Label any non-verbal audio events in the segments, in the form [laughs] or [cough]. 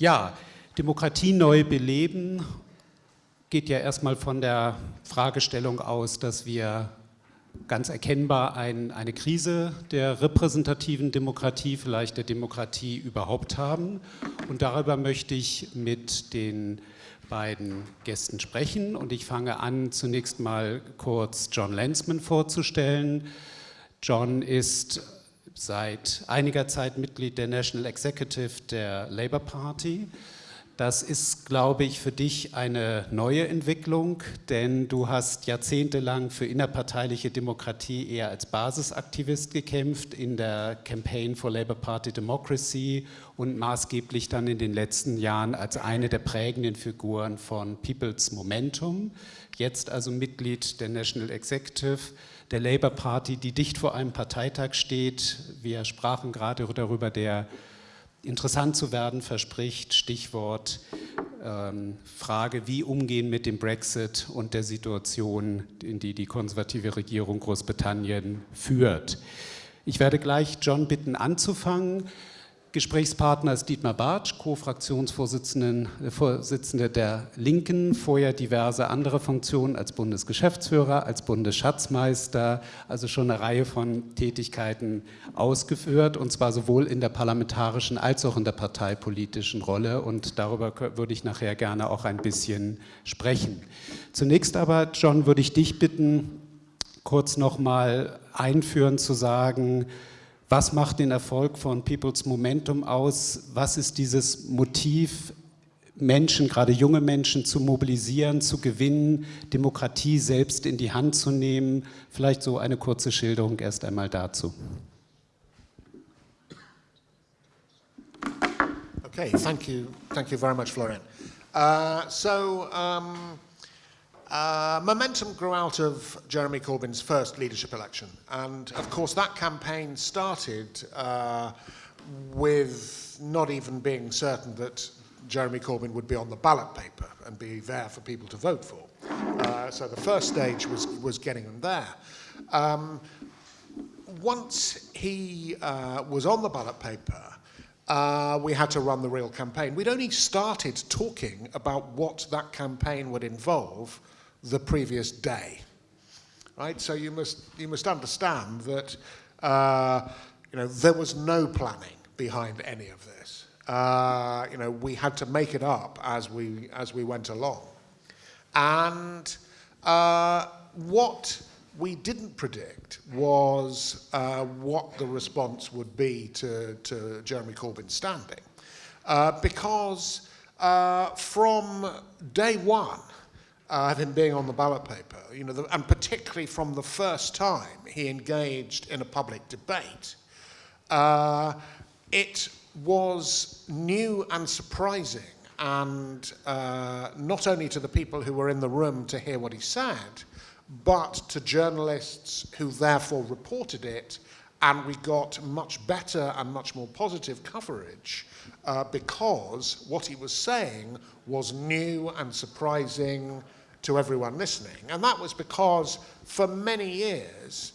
Ja, Demokratie neu beleben geht ja erstmal von der Fragestellung aus, dass wir ganz erkennbar ein, eine Krise der repräsentativen Demokratie, vielleicht der Demokratie überhaupt haben. Und darüber möchte ich mit den beiden Gästen sprechen. Und ich fange an, zunächst mal kurz John Lensman vorzustellen. John ist seit einiger Zeit Mitglied der National Executive der Labour Party. Das ist, glaube ich, für dich eine neue Entwicklung, denn du hast jahrzehntelang für innerparteiliche Demokratie eher als Basisaktivist gekämpft in der Campaign for Labour Party Democracy und maßgeblich dann in den letzten Jahren als eine der prägenden Figuren von People's Momentum. Jetzt also Mitglied der National Executive der Labour Party, die dicht vor einem Parteitag steht. Wir sprachen gerade darüber, der interessant zu werden verspricht, Stichwort ähm, Frage, wie umgehen mit dem Brexit und der Situation, in die die konservative Regierung Großbritannien führt. Ich werde gleich John bitten anzufangen. Gesprächspartner ist Dietmar Bartsch, Co-Fraktionsvorsitzender der Linken, vorher diverse andere Funktionen als Bundesgeschäftsführer, als Bundesschatzmeister, also schon eine Reihe von Tätigkeiten ausgeführt und zwar sowohl in der parlamentarischen als auch in der parteipolitischen Rolle. Und darüber würde ich nachher gerne auch ein bisschen sprechen. Zunächst aber, John, würde ich dich bitten, kurz nochmal einführen zu sagen, was macht den Erfolg von People's Momentum aus? Was ist dieses Motiv, Menschen, gerade junge Menschen zu mobilisieren, zu gewinnen, Demokratie selbst in die Hand zu nehmen? Vielleicht so eine kurze Schilderung erst einmal dazu. Okay, thank you, thank you very much, Florian. Uh, so, um, Uh, momentum grew out of Jeremy Corbyn's first leadership election. And of course, that campaign started uh, with not even being certain that Jeremy Corbyn would be on the ballot paper and be there for people to vote for. Uh, so the first stage was, was getting them there. Um, once he uh, was on the ballot paper, uh, we had to run the real campaign. We'd only started talking about what that campaign would involve the previous day. Right? So you must, you must understand that uh, you know, there was no planning behind any of this. Uh, you know, we had to make it up as we, as we went along. And uh, what we didn't predict was uh, what the response would be to, to Jeremy Corbyn's standing. Uh, because uh, from day one, uh, him being on the ballot paper, you know, the, and particularly from the first time he engaged in a public debate, uh, it was new and surprising, and uh, not only to the people who were in the room to hear what he said, but to journalists who therefore reported it, and we got much better and much more positive coverage uh, because what he was saying was new and surprising to everyone listening. And that was because for many years,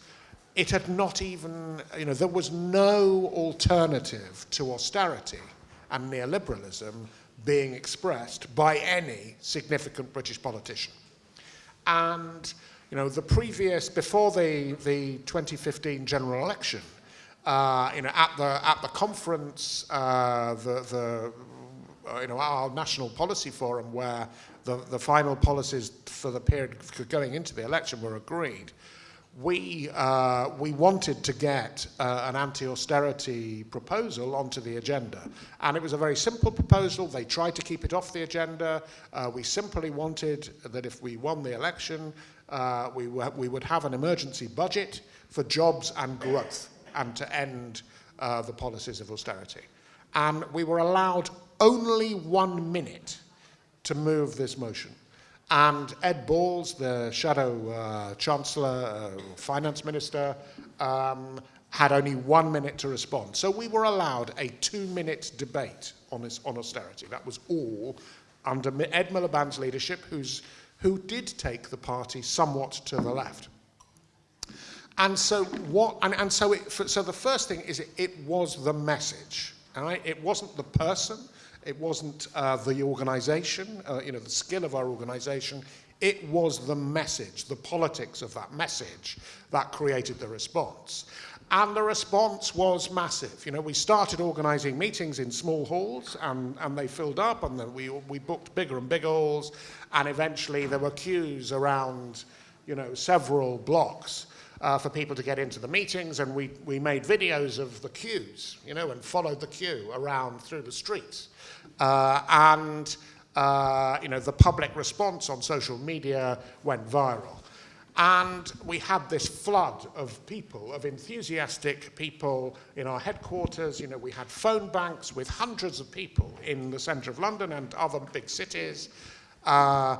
it had not even, you know, there was no alternative to austerity and neoliberalism being expressed by any significant British politician. And, you know, the previous, before the, the 2015 general election, uh, you know, at the, at the conference, uh, the, the, uh, you know, our national policy forum where the, the final policies for the period going into the election were agreed, we, uh, we wanted to get uh, an anti-austerity proposal onto the agenda. And it was a very simple proposal. They tried to keep it off the agenda. Uh, we simply wanted that if we won the election, uh, we, we would have an emergency budget for jobs and growth and to end uh, the policies of austerity. And we were allowed only one minute to move this motion. And Ed Balls, the shadow uh, chancellor, uh, finance minister, um, had only one minute to respond. So we were allowed a two-minute debate on, this, on austerity. That was all under Ed Miliband's leadership, who's, who did take the party somewhat to the left. And so what? And, and so, it, so the first thing is it, it was the message. Right? It wasn't the person. It wasn't uh, the organization, uh, you know, the skill of our organization. It was the message, the politics of that message that created the response. And the response was massive. You know, we started organizing meetings in small halls and, and they filled up and then we, we booked bigger and bigger halls and eventually there were queues around, you know, several blocks uh, for people to get into the meetings and we, we made videos of the queues, you know, and followed the queue around through the streets. Uh, and, uh, you know, the public response on social media went viral. And we had this flood of people, of enthusiastic people in our headquarters. You know, we had phone banks with hundreds of people in the centre of London and other big cities. Uh,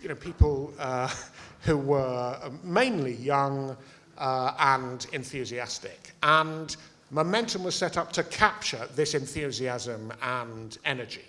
you know, people uh, [laughs] who were mainly young uh, and enthusiastic. And Momentum was set up to capture this enthusiasm and energy.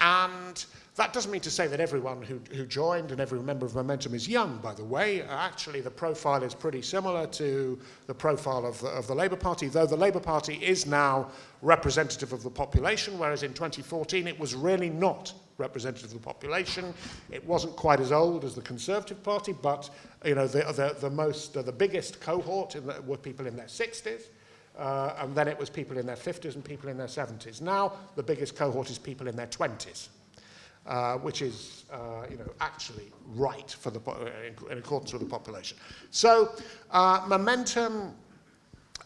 And that doesn't mean to say that everyone who, who joined and every member of Momentum is young, by the way. Actually, the profile is pretty similar to the profile of the, of the Labour Party, though the Labour Party is now representative of the population, whereas in 2014 it was really not representative of the population. It wasn't quite as old as the Conservative Party, but you know, the, the, the, most, uh, the biggest cohort the, were people in their 60s. Uh, and then it was people in their 50s and people in their 70s. Now, the biggest cohort is people in their 20s uh, which is uh, you know, actually right for the, in, in accordance with the population. So uh, momentum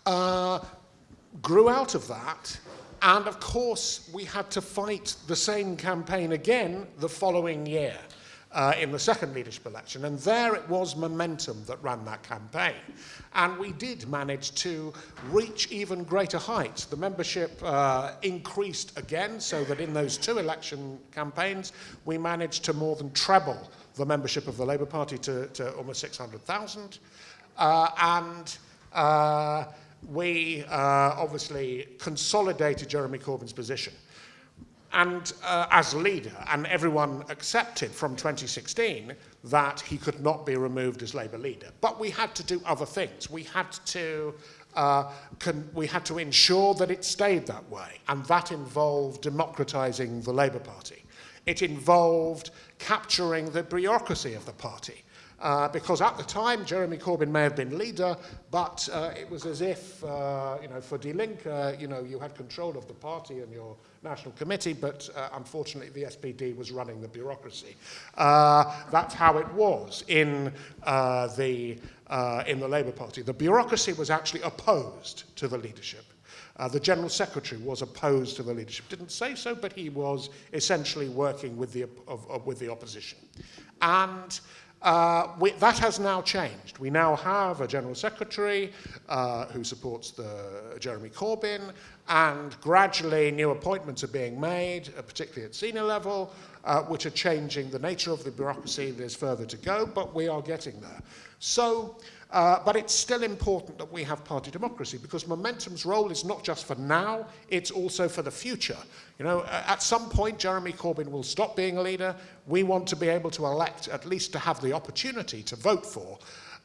uh, grew out of that, and of course we had to fight the same campaign again the following year uh, in the second leadership election. And there it was momentum that ran that campaign. And we did manage to reach even greater heights. The membership uh, increased again, so that in those two election campaigns, we managed to more than treble the membership of the Labour Party to, to almost 600,000. Uh, and uh, we uh, obviously consolidated Jeremy Corbyn's position and uh, as leader, and everyone accepted from 2016 that he could not be removed as Labour leader. But we had to do other things. We had to, uh, we had to ensure that it stayed that way, and that involved democratising the Labour Party. It involved capturing the bureaucracy of the party. Uh, because at the time, Jeremy Corbyn may have been leader, but uh, it was as if, uh, you know, for Die Linke, you know, you had control of the party and your national committee, but uh, unfortunately the SPD was running the bureaucracy. Uh, that's how it was in uh, the, uh, in the Labour Party. The bureaucracy was actually opposed to the leadership. Uh, the General Secretary was opposed to the leadership. Didn't say so, but he was essentially working with the, of, of, with the opposition. And uh, we, that has now changed. We now have a General Secretary uh, who supports the Jeremy Corbyn, and gradually new appointments are being made, uh, particularly at senior level, uh, which are changing the nature of the bureaucracy. There's further to go, but we are getting there. So, uh, but it's still important that we have party democracy because Momentum's role is not just for now, it's also for the future. You know, at some point, Jeremy Corbyn will stop being a leader. We want to be able to elect, at least to have the opportunity to vote for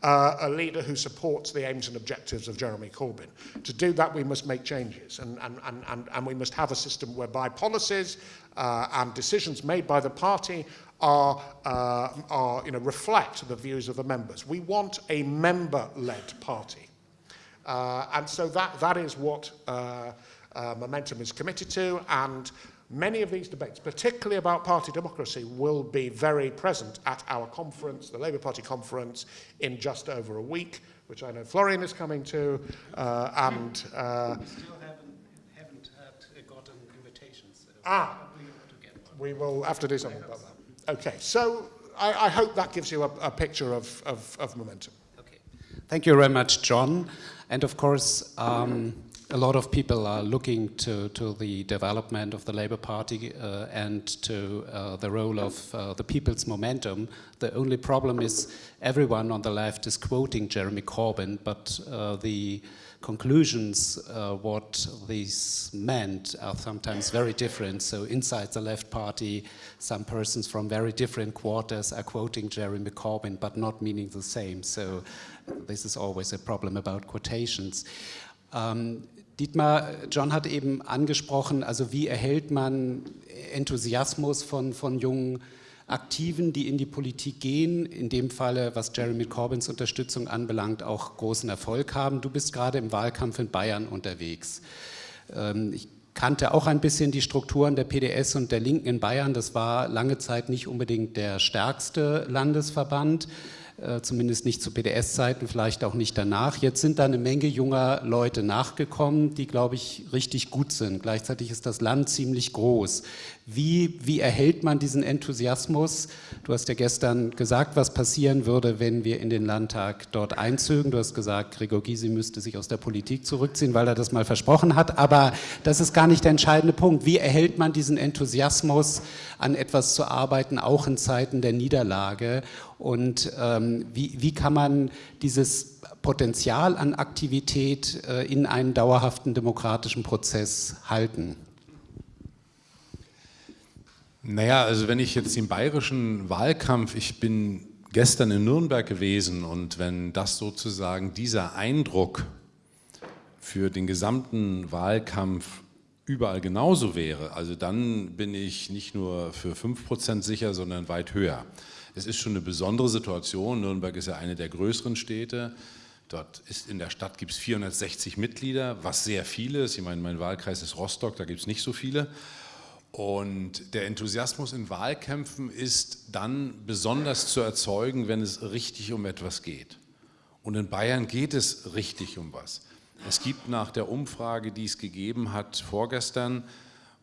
uh, a leader who supports the aims and objectives of Jeremy Corbyn. To do that, we must make changes, and, and, and, and, and we must have a system whereby policies uh, and decisions made by the party are, uh, are, you know, reflect the views of the members. We want a member-led party. Uh, and so that, that is what uh, uh, Momentum is committed to, and Many of these debates, particularly about party democracy, will be very present at our conference, the Labour Party conference, in just over a week, which I know Florian is coming to, uh, and... Uh, we still haven't, haven't had, gotten invitations. So ah, we will have to do something about that. Okay, so I, I hope that gives you a, a picture of, of, of momentum. Okay. Thank you very much, John. And of course, um, a lot of people are looking to, to the development of the Labour Party uh, and to uh, the role of uh, the people's momentum. The only problem is everyone on the left is quoting Jeremy Corbyn, but uh, the conclusions, uh, what these meant, are sometimes very different. So inside the left party, some persons from very different quarters are quoting Jeremy Corbyn, but not meaning the same. So this is always a problem about quotations. Um, Dietmar, John hat eben angesprochen, also wie erhält man Enthusiasmus von, von jungen Aktiven, die in die Politik gehen, in dem Falle, was Jeremy Corbyns Unterstützung anbelangt, auch großen Erfolg haben. Du bist gerade im Wahlkampf in Bayern unterwegs. Ähm, ich kannte auch ein bisschen die Strukturen der PDS und der Linken in Bayern. Das war lange Zeit nicht unbedingt der stärkste Landesverband. Äh, zumindest nicht zu PDS-Zeiten, vielleicht auch nicht danach. Jetzt sind da eine Menge junger Leute nachgekommen, die, glaube ich, richtig gut sind. Gleichzeitig ist das Land ziemlich groß. Wie, wie erhält man diesen Enthusiasmus? Du hast ja gestern gesagt, was passieren würde, wenn wir in den Landtag dort einzögen. Du hast gesagt, Gregor Gysi müsste sich aus der Politik zurückziehen, weil er das mal versprochen hat. Aber das ist gar nicht der entscheidende Punkt. Wie erhält man diesen Enthusiasmus, an etwas zu arbeiten, auch in Zeiten der Niederlage? Und ähm, wie, wie kann man dieses Potenzial an Aktivität äh, in einen dauerhaften demokratischen Prozess halten? Naja, also wenn ich jetzt den bayerischen Wahlkampf, ich bin gestern in Nürnberg gewesen und wenn das sozusagen dieser Eindruck für den gesamten Wahlkampf überall genauso wäre, also dann bin ich nicht nur für 5% sicher, sondern weit höher. Es ist schon eine besondere Situation. Nürnberg ist ja eine der größeren Städte. Dort ist in der Stadt gibt es 460 Mitglieder, was sehr viele ist. Ich meine, mein Wahlkreis ist Rostock, da gibt es nicht so viele. Und der Enthusiasmus in Wahlkämpfen ist dann besonders zu erzeugen, wenn es richtig um etwas geht. Und in Bayern geht es richtig um was. Es gibt nach der Umfrage, die es gegeben hat vorgestern,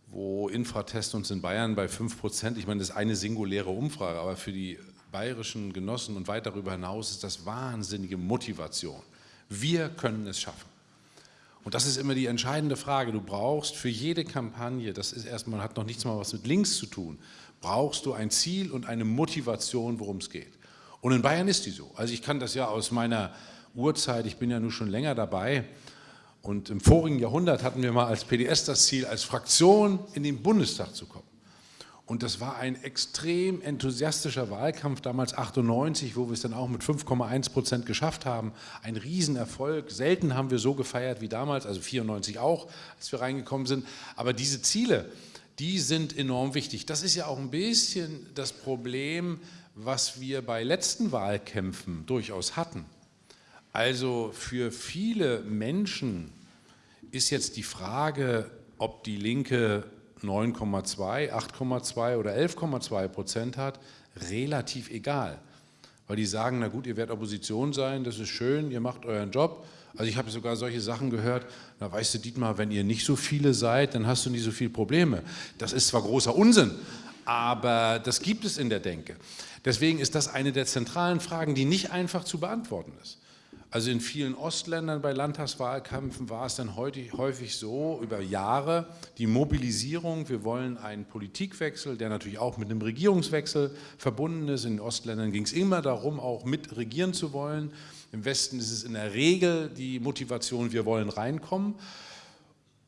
wo Infratest uns in Bayern bei 5 Prozent, ich meine, das ist eine singuläre Umfrage, aber für die bayerischen Genossen und weit darüber hinaus ist das wahnsinnige Motivation. Wir können es schaffen. Und das ist immer die entscheidende Frage. Du brauchst für jede Kampagne, das ist erstmal, hat noch nichts mal was mit links zu tun, brauchst du ein Ziel und eine Motivation, worum es geht. Und in Bayern ist die so. Also ich kann das ja aus meiner Urzeit, ich bin ja nun schon länger dabei, und im vorigen Jahrhundert hatten wir mal als PDS das Ziel, als Fraktion in den Bundestag zu kommen. Und das war ein extrem enthusiastischer Wahlkampf, damals 98, wo wir es dann auch mit 5,1 Prozent geschafft haben. Ein Riesenerfolg. Selten haben wir so gefeiert wie damals, also 94 auch, als wir reingekommen sind. Aber diese Ziele, die sind enorm wichtig. Das ist ja auch ein bisschen das Problem, was wir bei letzten Wahlkämpfen durchaus hatten. Also für viele Menschen ist jetzt die Frage, ob die Linke 9,2, 8,2 oder 11,2 Prozent hat, relativ egal. Weil die sagen, na gut, ihr werdet Opposition sein, das ist schön, ihr macht euren Job. Also ich habe sogar solche Sachen gehört, na weißt du Dietmar, wenn ihr nicht so viele seid, dann hast du nicht so viele Probleme. Das ist zwar großer Unsinn, aber das gibt es in der Denke. Deswegen ist das eine der zentralen Fragen, die nicht einfach zu beantworten ist. Also in vielen Ostländern bei Landtagswahlkämpfen war es dann häufig so, über Jahre, die Mobilisierung, wir wollen einen Politikwechsel, der natürlich auch mit einem Regierungswechsel verbunden ist. In den Ostländern ging es immer darum, auch mit regieren zu wollen. Im Westen ist es in der Regel die Motivation, wir wollen reinkommen.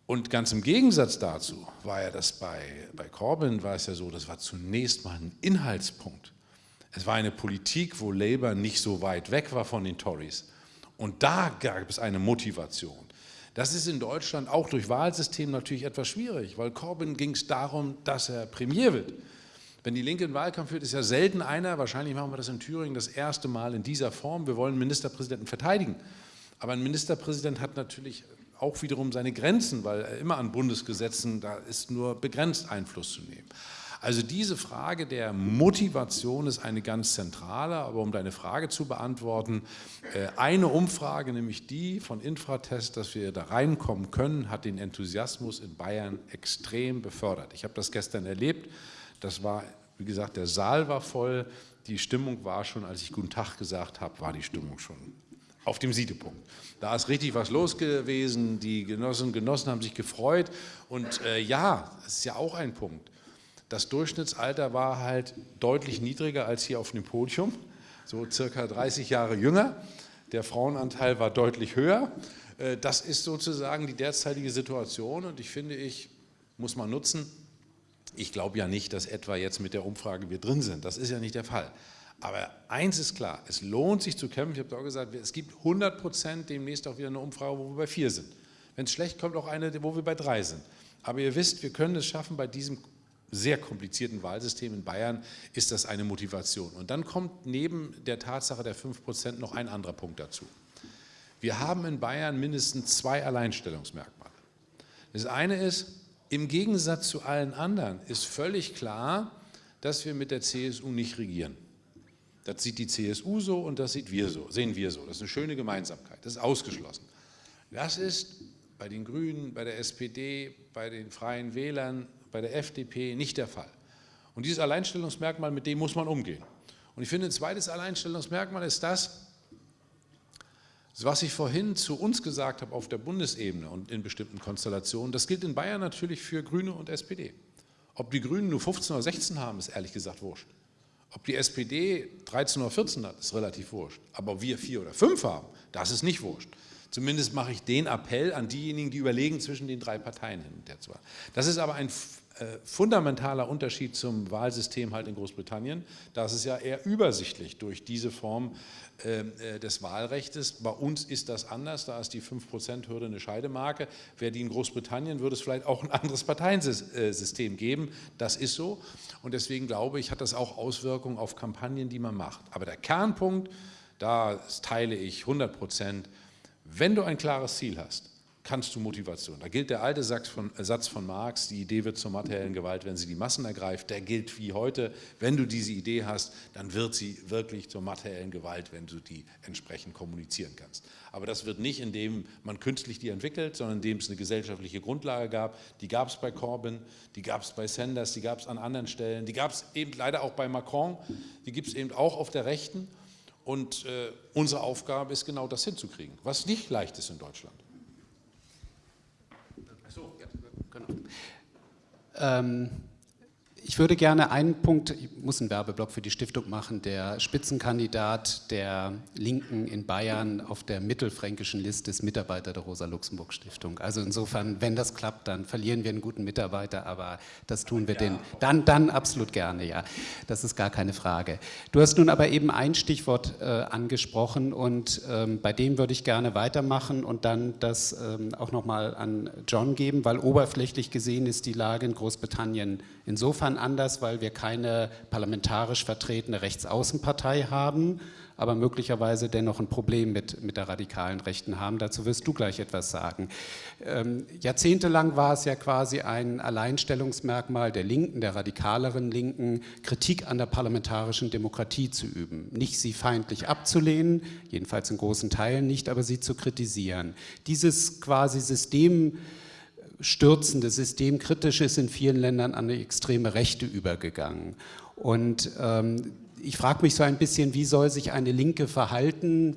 Und ganz im Gegensatz dazu war ja das bei, bei Corbyn, war es ja so, das war zunächst mal ein Inhaltspunkt. Es war eine Politik, wo Labour nicht so weit weg war von den Tories. Und da gab es eine Motivation. Das ist in Deutschland auch durch Wahlsystem natürlich etwas schwierig, weil Corbyn ging es darum, dass er Premier wird. Wenn die Linke einen Wahlkampf führt, ist ja selten einer, wahrscheinlich machen wir das in Thüringen das erste Mal in dieser Form, wir wollen Ministerpräsidenten verteidigen. Aber ein Ministerpräsident hat natürlich auch wiederum seine Grenzen, weil er immer an Bundesgesetzen, da ist nur begrenzt Einfluss zu nehmen. Also diese Frage der Motivation ist eine ganz zentrale, aber um deine Frage zu beantworten, äh, eine Umfrage, nämlich die von Infratest, dass wir da reinkommen können, hat den Enthusiasmus in Bayern extrem befördert. Ich habe das gestern erlebt, das war, wie gesagt, der Saal war voll, die Stimmung war schon, als ich Guten Tag gesagt habe, war die Stimmung schon auf dem Siedepunkt. Da ist richtig was los gewesen, die Genossinnen und Genossen haben sich gefreut und äh, ja, das ist ja auch ein Punkt. Das Durchschnittsalter war halt deutlich niedriger als hier auf dem Podium, so circa 30 Jahre jünger. Der Frauenanteil war deutlich höher. Äh, das ist sozusagen die derzeitige Situation und ich finde, ich muss man nutzen. Ich glaube ja nicht, dass etwa jetzt mit der Umfrage wir drin sind. Das ist ja nicht der Fall. Aber eins ist klar, es lohnt sich zu kämpfen. Ich habe auch gesagt, es gibt 100 Prozent demnächst auch wieder eine Umfrage, wo wir bei vier sind. Wenn es schlecht kommt, auch eine, wo wir bei drei sind. Aber ihr wisst, wir können es schaffen, bei diesem sehr komplizierten Wahlsystem in Bayern ist das eine Motivation. Und dann kommt neben der Tatsache der 5 Prozent noch ein anderer Punkt dazu. Wir haben in Bayern mindestens zwei Alleinstellungsmerkmale. Das eine ist, im Gegensatz zu allen anderen ist völlig klar, dass wir mit der CSU nicht regieren. Das sieht die CSU so und das sieht wir so, sehen wir so. Das ist eine schöne Gemeinsamkeit, das ist ausgeschlossen. Das ist bei den Grünen, bei der SPD, bei den Freien Wählern, bei der FDP nicht der Fall. Und dieses Alleinstellungsmerkmal, mit dem muss man umgehen. Und ich finde, ein zweites Alleinstellungsmerkmal ist das, was ich vorhin zu uns gesagt habe auf der Bundesebene und in bestimmten Konstellationen, das gilt in Bayern natürlich für Grüne und SPD. Ob die Grünen nur 15 oder 16 haben, ist ehrlich gesagt wurscht. Ob die SPD 13 oder 14 hat, ist relativ wurscht. Aber ob wir vier oder fünf haben, das ist nicht wurscht. Zumindest mache ich den Appell an diejenigen, die überlegen, zwischen den drei Parteien hin und her zu Das ist aber ein fundamentaler Unterschied zum Wahlsystem halt in Großbritannien. Da ist es ja eher übersichtlich durch diese Form ähm, äh, des Wahlrechts. Bei uns ist das anders, da ist die 5%-Hürde eine Scheidemarke. Wäre die in Großbritannien, würde es vielleicht auch ein anderes Parteiensystem geben. Das ist so. Und deswegen glaube ich, hat das auch Auswirkungen auf Kampagnen, die man macht. Aber der Kernpunkt, da teile ich 100 Prozent, wenn du ein klares Ziel hast, kannst du Motivation. Da gilt der alte Satz von, äh, Satz von Marx, die Idee wird zur materiellen Gewalt, wenn sie die Massen ergreift. Der gilt wie heute. Wenn du diese Idee hast, dann wird sie wirklich zur materiellen Gewalt, wenn du die entsprechend kommunizieren kannst. Aber das wird nicht, indem man künstlich die entwickelt, sondern indem es eine gesellschaftliche Grundlage gab. Die gab es bei Corbyn, die gab es bei Sanders, die gab es an anderen Stellen, die gab es eben leider auch bei Macron, die gibt es eben auch auf der Rechten. Und äh, unsere Aufgabe ist genau das hinzukriegen, was nicht leicht ist in Deutschland. Um, ich würde gerne einen Punkt, ich muss einen Werbeblock für die Stiftung machen, der Spitzenkandidat der Linken in Bayern auf der mittelfränkischen Liste ist Mitarbeiter der Rosa-Luxemburg-Stiftung. Also insofern, wenn das klappt, dann verlieren wir einen guten Mitarbeiter, aber das tun wir ja. den, dann, dann absolut gerne, ja. Das ist gar keine Frage. Du hast nun aber eben ein Stichwort äh, angesprochen und ähm, bei dem würde ich gerne weitermachen und dann das ähm, auch nochmal an John geben, weil oberflächlich gesehen ist die Lage in Großbritannien insofern anders, weil wir keine parlamentarisch vertretene Rechtsaußenpartei haben, aber möglicherweise dennoch ein Problem mit, mit der radikalen Rechten haben. Dazu wirst du gleich etwas sagen. Ähm, jahrzehntelang war es ja quasi ein Alleinstellungsmerkmal der Linken, der radikaleren Linken, Kritik an der parlamentarischen Demokratie zu üben. Nicht sie feindlich abzulehnen, jedenfalls in großen Teilen nicht, aber sie zu kritisieren. Dieses quasi System stürzende, systemkritisch ist in vielen Ländern an eine extreme Rechte übergegangen. Und ähm, ich frage mich so ein bisschen, wie soll sich eine Linke verhalten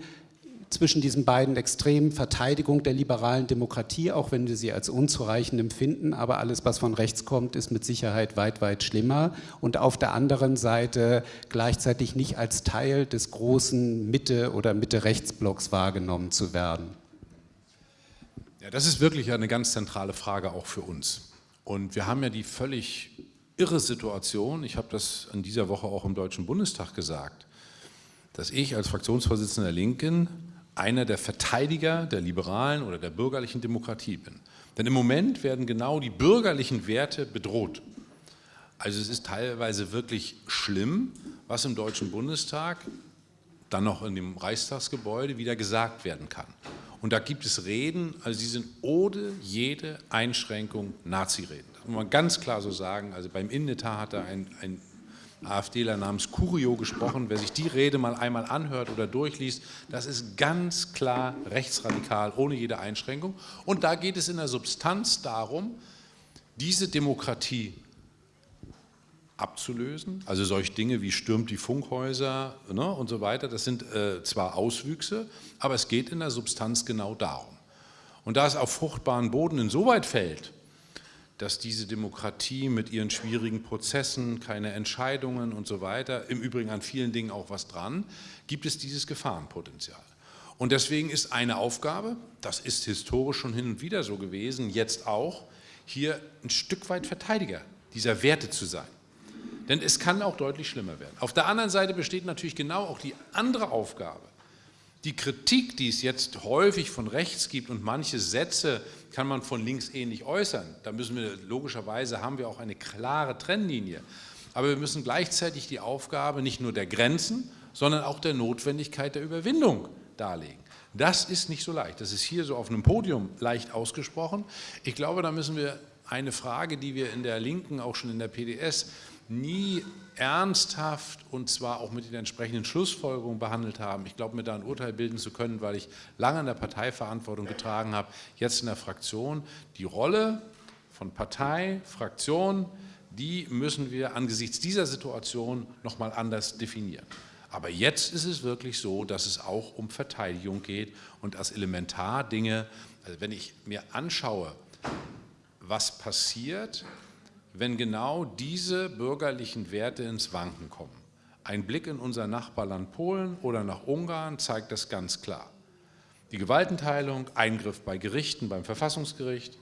zwischen diesen beiden Extremen, Verteidigung der liberalen Demokratie, auch wenn wir sie als unzureichend empfinden, aber alles, was von rechts kommt, ist mit Sicherheit weit, weit schlimmer und auf der anderen Seite gleichzeitig nicht als Teil des großen Mitte- oder Mitte-Rechtsblocks wahrgenommen zu werden. Ja, das ist wirklich eine ganz zentrale Frage auch für uns. Und wir haben ja die völlig irre Situation, ich habe das in dieser Woche auch im Deutschen Bundestag gesagt, dass ich als Fraktionsvorsitzender der Linken einer der Verteidiger der liberalen oder der bürgerlichen Demokratie bin. Denn im Moment werden genau die bürgerlichen Werte bedroht. Also es ist teilweise wirklich schlimm, was im Deutschen Bundestag, dann noch in dem Reichstagsgebäude wieder gesagt werden kann. Und da gibt es Reden, also die sind ohne jede Einschränkung Nazi-Reden. Das muss man ganz klar so sagen. Also beim Innetar hat da ein, ein AfDler namens Curio gesprochen. Wer sich die Rede mal einmal anhört oder durchliest, das ist ganz klar rechtsradikal, ohne jede Einschränkung. Und da geht es in der Substanz darum, diese Demokratie abzulösen. Also solche Dinge wie stürmt die Funkhäuser ne, und so weiter, das sind äh, zwar Auswüchse, aber es geht in der Substanz genau darum. Und da es auf fruchtbaren Boden insoweit fällt, dass diese Demokratie mit ihren schwierigen Prozessen, keine Entscheidungen und so weiter, im Übrigen an vielen Dingen auch was dran, gibt es dieses Gefahrenpotenzial. Und deswegen ist eine Aufgabe, das ist historisch schon hin und wieder so gewesen, jetzt auch, hier ein Stück weit Verteidiger dieser Werte zu sein. Denn es kann auch deutlich schlimmer werden. Auf der anderen Seite besteht natürlich genau auch die andere Aufgabe, Die Kritik, die es jetzt häufig von rechts gibt und manche Sätze kann man von links ähnlich äußern, da müssen wir logischerweise haben wir auch eine klare Trennlinie. Aber wir müssen gleichzeitig die Aufgabe nicht nur der Grenzen, sondern auch der Notwendigkeit der Überwindung darlegen. Das ist nicht so leicht. Das ist hier so auf einem Podium leicht ausgesprochen. Ich glaube, da müssen wir eine Frage, die wir in der Linken, auch schon in der PDS, nie ernsthaft und zwar auch mit den entsprechenden Schlussfolgerungen behandelt haben. Ich glaube, mir da ein Urteil bilden zu können, weil ich lange in der Parteiverantwortung getragen habe, jetzt in der Fraktion. Die Rolle von Partei, Fraktion, die müssen wir angesichts dieser Situation nochmal anders definieren. Aber jetzt ist es wirklich so, dass es auch um Verteidigung geht und als Elementardinge, also wenn ich mir anschaue, was passiert, wenn genau diese bürgerlichen Werte ins Wanken kommen. Ein Blick in unser Nachbarland Polen oder nach Ungarn zeigt das ganz klar. Die Gewaltenteilung, Eingriff bei Gerichten, beim Verfassungsgericht,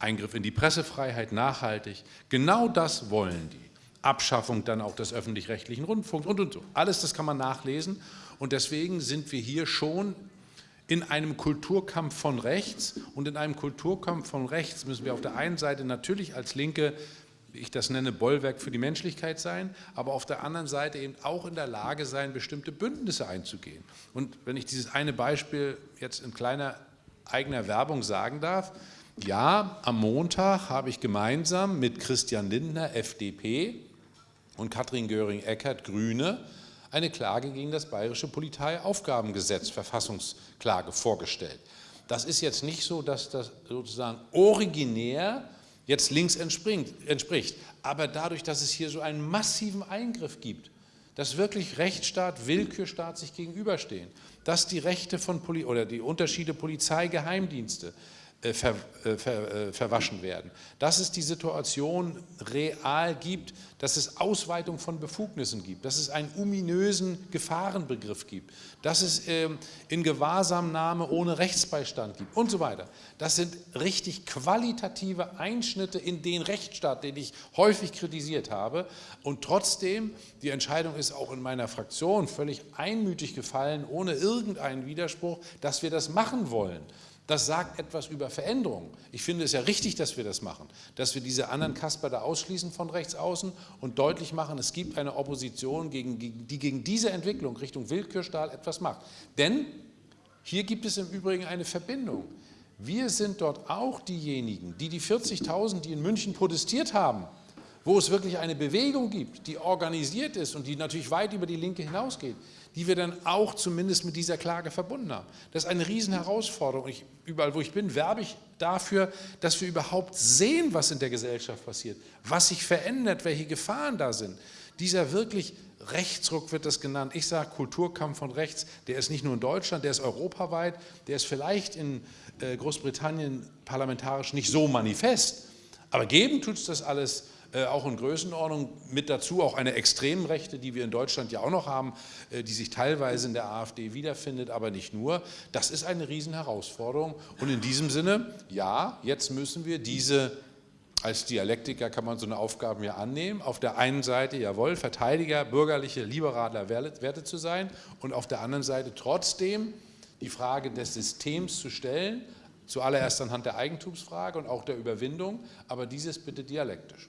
Eingriff in die Pressefreiheit nachhaltig, genau das wollen die. Abschaffung dann auch des öffentlich-rechtlichen Rundfunks und, und so. Alles das kann man nachlesen und deswegen sind wir hier schon in einem Kulturkampf von rechts und in einem Kulturkampf von rechts müssen wir auf der einen Seite natürlich als Linke ich das nenne, Bollwerk für die Menschlichkeit sein, aber auf der anderen Seite eben auch in der Lage sein, bestimmte Bündnisse einzugehen. Und wenn ich dieses eine Beispiel jetzt in kleiner eigener Werbung sagen darf, ja, am Montag habe ich gemeinsam mit Christian Lindner, FDP, und Katrin Göring-Eckardt, Grüne, eine Klage gegen das Bayerische Polizeiaufgabengesetz, Verfassungsklage, vorgestellt. Das ist jetzt nicht so, dass das sozusagen originär jetzt links entspricht. Aber dadurch, dass es hier so einen massiven Eingriff gibt, dass wirklich Rechtsstaat, Willkürstaat sich gegenüberstehen, dass die Rechte von Poli oder die Unterschiede Polizei, Geheimdienste, ver, äh, ver, äh, verwaschen werden. Dass es die Situation real gibt, dass es Ausweitung von Befugnissen gibt, dass es einen ominösen Gefahrenbegriff gibt, dass es ähm, in Gewahrsamnahme ohne Rechtsbeistand gibt und so weiter. Das sind richtig qualitative Einschnitte in den Rechtsstaat, den ich häufig kritisiert habe. Und trotzdem, die Entscheidung ist auch in meiner Fraktion völlig einmütig gefallen, ohne irgendeinen Widerspruch, dass wir das machen wollen. Das sagt etwas über Veränderungen. Ich finde es ja richtig, dass wir das machen, dass wir diese anderen Kasper da ausschließen von rechts außen und deutlich machen, es gibt eine Opposition, gegen, die gegen diese Entwicklung Richtung Willkürstahl etwas macht. Denn hier gibt es im Übrigen eine Verbindung. Wir sind dort auch diejenigen, die die 40.000, die in München protestiert haben, wo es wirklich eine Bewegung gibt, die organisiert ist und die natürlich weit über die Linke hinausgeht, die wir dann auch zumindest mit dieser Klage verbunden haben. Das ist eine Riesenherausforderung. Ich, überall, wo ich bin, werbe ich dafür, dass wir überhaupt sehen, was in der Gesellschaft passiert, was sich verändert, welche Gefahren da sind. Dieser wirklich Rechtsruck wird das genannt. Ich sage Kulturkampf von rechts, der ist nicht nur in Deutschland, der ist europaweit, der ist vielleicht in äh, Großbritannien parlamentarisch nicht so manifest, aber geben tut es das alles auch in Größenordnung. Mit dazu auch eine Extremrechte, die wir in Deutschland ja auch noch haben, äh, die sich teilweise in der AfD wiederfindet, aber nicht nur. Das ist eine Riesenherausforderung. Und in diesem Sinne, ja, jetzt müssen wir diese als Dialektiker kann man so eine Aufgabe ja annehmen. Auf der einen Seite, jawohl, Verteidiger, bürgerliche, liberaler Werte zu sein und auf der anderen Seite trotzdem die Frage des Systems zu stellen, zuallererst anhand der Eigentumsfrage und auch der Überwindung, aber dieses bitte dialektisch.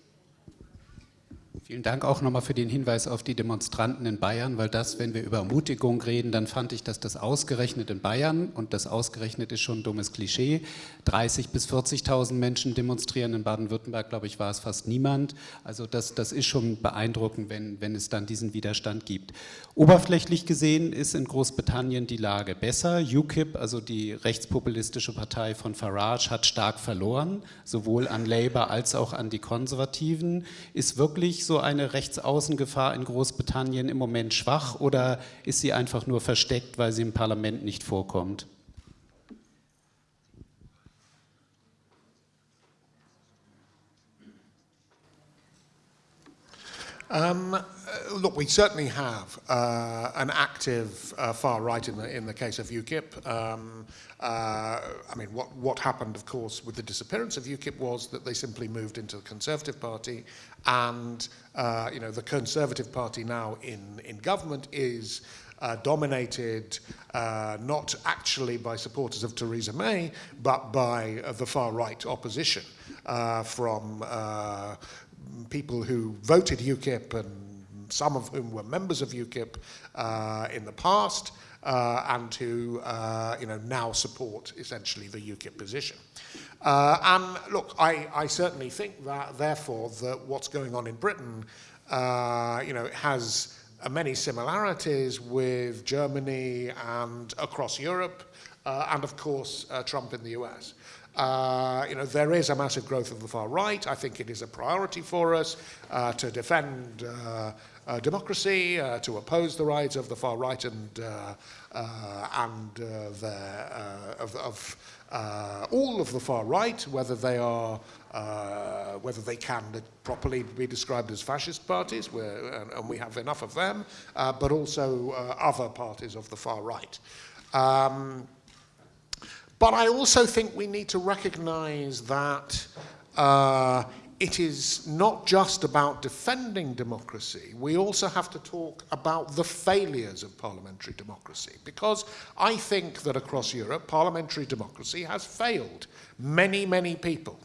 Vielen Dank auch nochmal für den Hinweis auf die Demonstranten in Bayern, weil das, wenn wir über Ermutigung reden, dann fand ich, dass das ausgerechnet in Bayern, und das ausgerechnet ist schon ein dummes Klischee, 30.000 bis 40.000 Menschen demonstrieren, in Baden-Württemberg, glaube ich, war es fast niemand. Also das, das ist schon beeindruckend, wenn, wenn es dann diesen Widerstand gibt. Oberflächlich gesehen ist in Großbritannien die Lage besser. UKIP, also die rechtspopulistische Partei von Farage, hat stark verloren, sowohl an Labour als auch an die Konservativen, ist wirklich so eine Rechtsaußengefahr in Großbritannien im Moment schwach oder ist sie einfach nur versteckt, weil sie im Parlament nicht vorkommt? Uh, look, we certainly have uh, an active uh, far right in the in the case of UKIP. Um, uh, I mean, what what happened, of course, with the disappearance of UKIP was that they simply moved into the Conservative Party, and uh, you know the Conservative Party now in in government is uh, dominated uh, not actually by supporters of Theresa May, but by uh, the far right opposition uh, from uh, people who voted UKIP and some of whom were members of UKIP uh, in the past. Uh, and who uh, you know now support essentially the UKIP position. And look, I, I certainly think that therefore that what's going on in Britain, you know, has many similarities with Germany and across Europe, uh, and of course uh, Trump in the US. Uh, you know, there is a massive growth of the far right. I think it is a priority for us to defend uh, democracy, uh, to oppose the rise of the far right and, uh, uh, and uh, of, of all of the far right, whether they are whether they can properly be described as fascist parties, and, and we have enough of them, but also other parties of the far right. Um, but I also think we need to recognize that it is not just about defending democracy. We also have to talk about the failures of parliamentary democracy because I think that across Europe, parliamentary democracy has failed many, many people.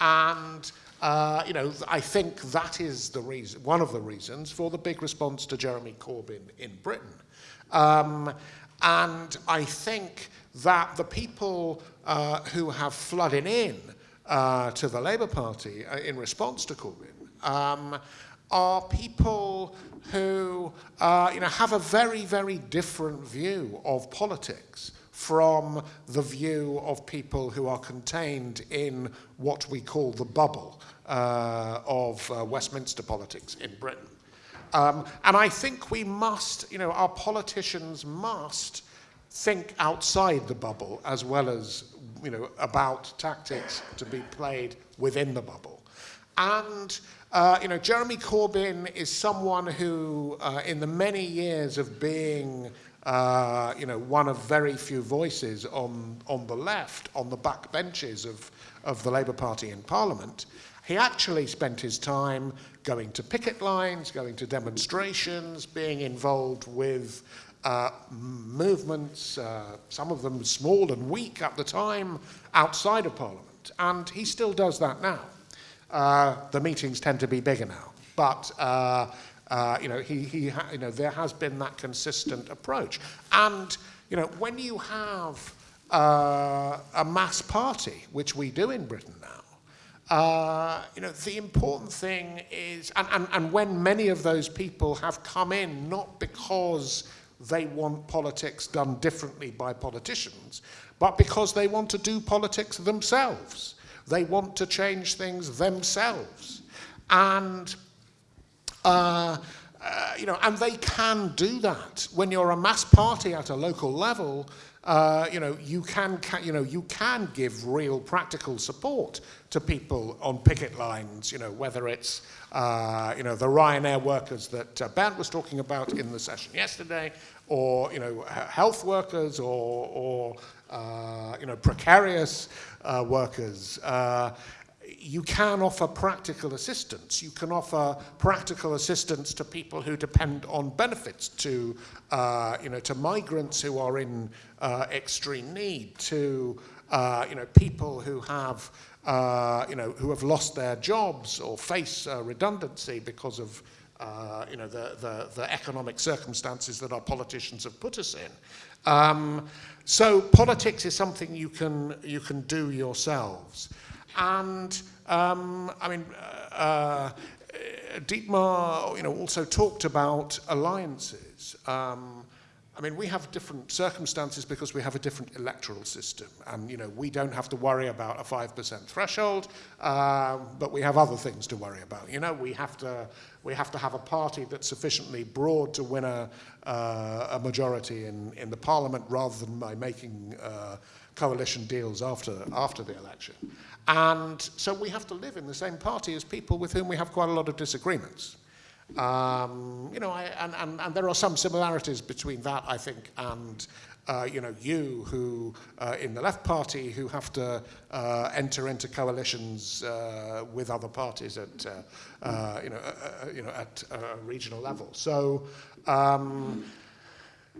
And uh, you know, I think that is the reason, one of the reasons for the big response to Jeremy Corbyn in Britain. Um, and I think that the people uh, who have flooded in uh, to the Labour Party uh, in response to Corbyn um, are people who uh, you know, have a very, very different view of politics from the view of people who are contained in what we call the bubble uh, of uh, Westminster politics in Britain. Um, and I think we must, you know, our politicians must think outside the bubble as well as, you know, about tactics to be played within the bubble. And, uh, you know, Jeremy Corbyn is someone who, uh, in the many years of being uh, you know, one of very few voices on, on the left, on the back benches of, of the Labour Party in Parliament. He actually spent his time going to picket lines, going to demonstrations, being involved with uh, movements, uh, some of them small and weak at the time, outside of Parliament. And he still does that now. Uh, the meetings tend to be bigger now. But uh, uh, you know, he, he you know, there has been that consistent approach. And you know, when you have uh, a mass party, which we do in Britain now, uh, you know, the important thing is, and, and, and when many of those people have come in not because they want politics done differently by politicians, but because they want to do politics themselves. They want to change things themselves. And uh, uh, you know, and they can do that. When you're a mass party at a local level, uh, you know, you can, you know, you can give real practical support to people on picket lines, you know, whether it's, uh, you know, the Ryanair workers that uh, Bernd was talking about in the session yesterday, or, you know, health workers or, or uh, you know, precarious uh, workers. Uh, you can offer practical assistance. You can offer practical assistance to people who depend on benefits, to, you know, to migrants who are in uh, extreme need, to uh, you know, people who have, uh, you know, who have lost their jobs or face uh, redundancy because of uh, you know, the, the, the economic circumstances that our politicians have put us in. Um, so politics is something you can, you can do yourselves. And um, I mean, uh, Dietmar, you know, also talked about alliances. Um, I mean, we have different circumstances because we have a different electoral system. And, you know, we don't have to worry about a 5% threshold, um, but we have other things to worry about. You know, we have to, we have, to have a party that's sufficiently broad to win a, uh, a majority in, in the parliament rather than by making uh, coalition deals after, after the election. And so we have to live in the same party as people with whom we have quite a lot of disagreements. Um, you know, I, and, and, and there are some similarities between that, I think, and uh, you know, you who uh, in the left party who have to uh, enter into coalitions uh, with other parties at, uh, uh, you know, you know, at a regional level. So, um,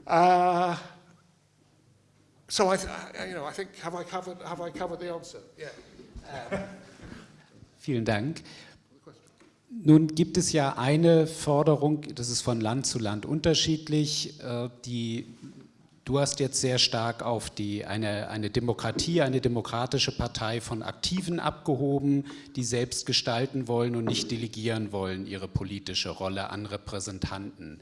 Uh, so I, I, you know, I think have I covered have I covered the answer? Yeah. Vielen Dank. Nun gibt es ja eine Forderung, das ist von Land zu Land unterschiedlich, äh, die Du hast jetzt sehr stark auf die, eine, eine Demokratie, eine demokratische Partei von Aktiven abgehoben, die selbst gestalten wollen und nicht delegieren wollen ihre politische Rolle an Repräsentanten.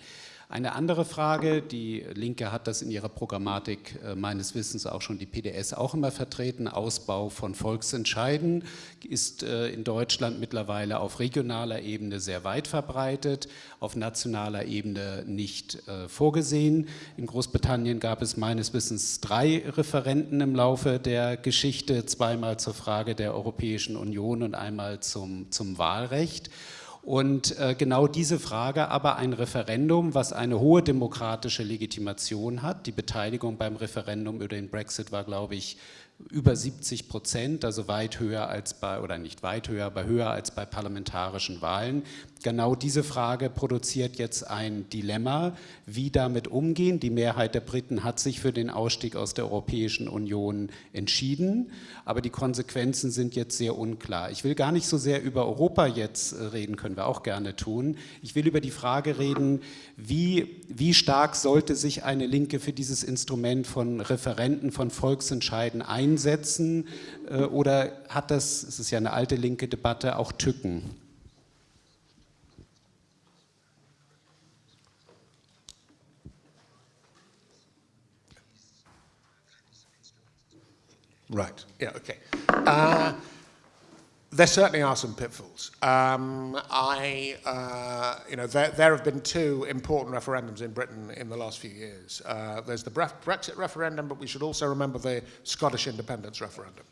Eine andere Frage, die Linke hat das in ihrer Programmatik äh, meines Wissens auch schon die PDS auch immer vertreten, Ausbau von Volksentscheiden ist äh, in Deutschland mittlerweile auf regionaler Ebene sehr weit verbreitet, auf nationaler Ebene nicht äh, vorgesehen. In Großbritannien gab es meines Wissens drei Referenten im Laufe der Geschichte, zweimal zur Frage der Europäischen Union und einmal zum, zum Wahlrecht. Und äh, genau diese Frage aber ein Referendum, was eine hohe demokratische Legitimation hat, die Beteiligung beim Referendum über den Brexit war, glaube ich, über 70 Prozent, also weit höher als bei, oder nicht weit höher, aber höher als bei parlamentarischen Wahlen. Genau diese Frage produziert jetzt ein Dilemma, wie damit umgehen. Die Mehrheit der Briten hat sich für den Ausstieg aus der Europäischen Union entschieden, aber die Konsequenzen sind jetzt sehr unklar. Ich will gar nicht so sehr über Europa jetzt reden, können wir auch gerne tun. Ich will über die Frage reden, wie, wie stark sollte sich eine Linke für dieses Instrument von Referenten, von Volksentscheiden einsetzen äh, oder hat das, es ist ja eine alte linke Debatte, auch Tücken? Right, yeah, okay. Uh, there certainly are some pitfalls. Um, I, uh, you know, there, there, have been two important referendums in Britain in the last few years. Uh, there's the Brexit referendum, but we should also remember the Scottish independence referendum.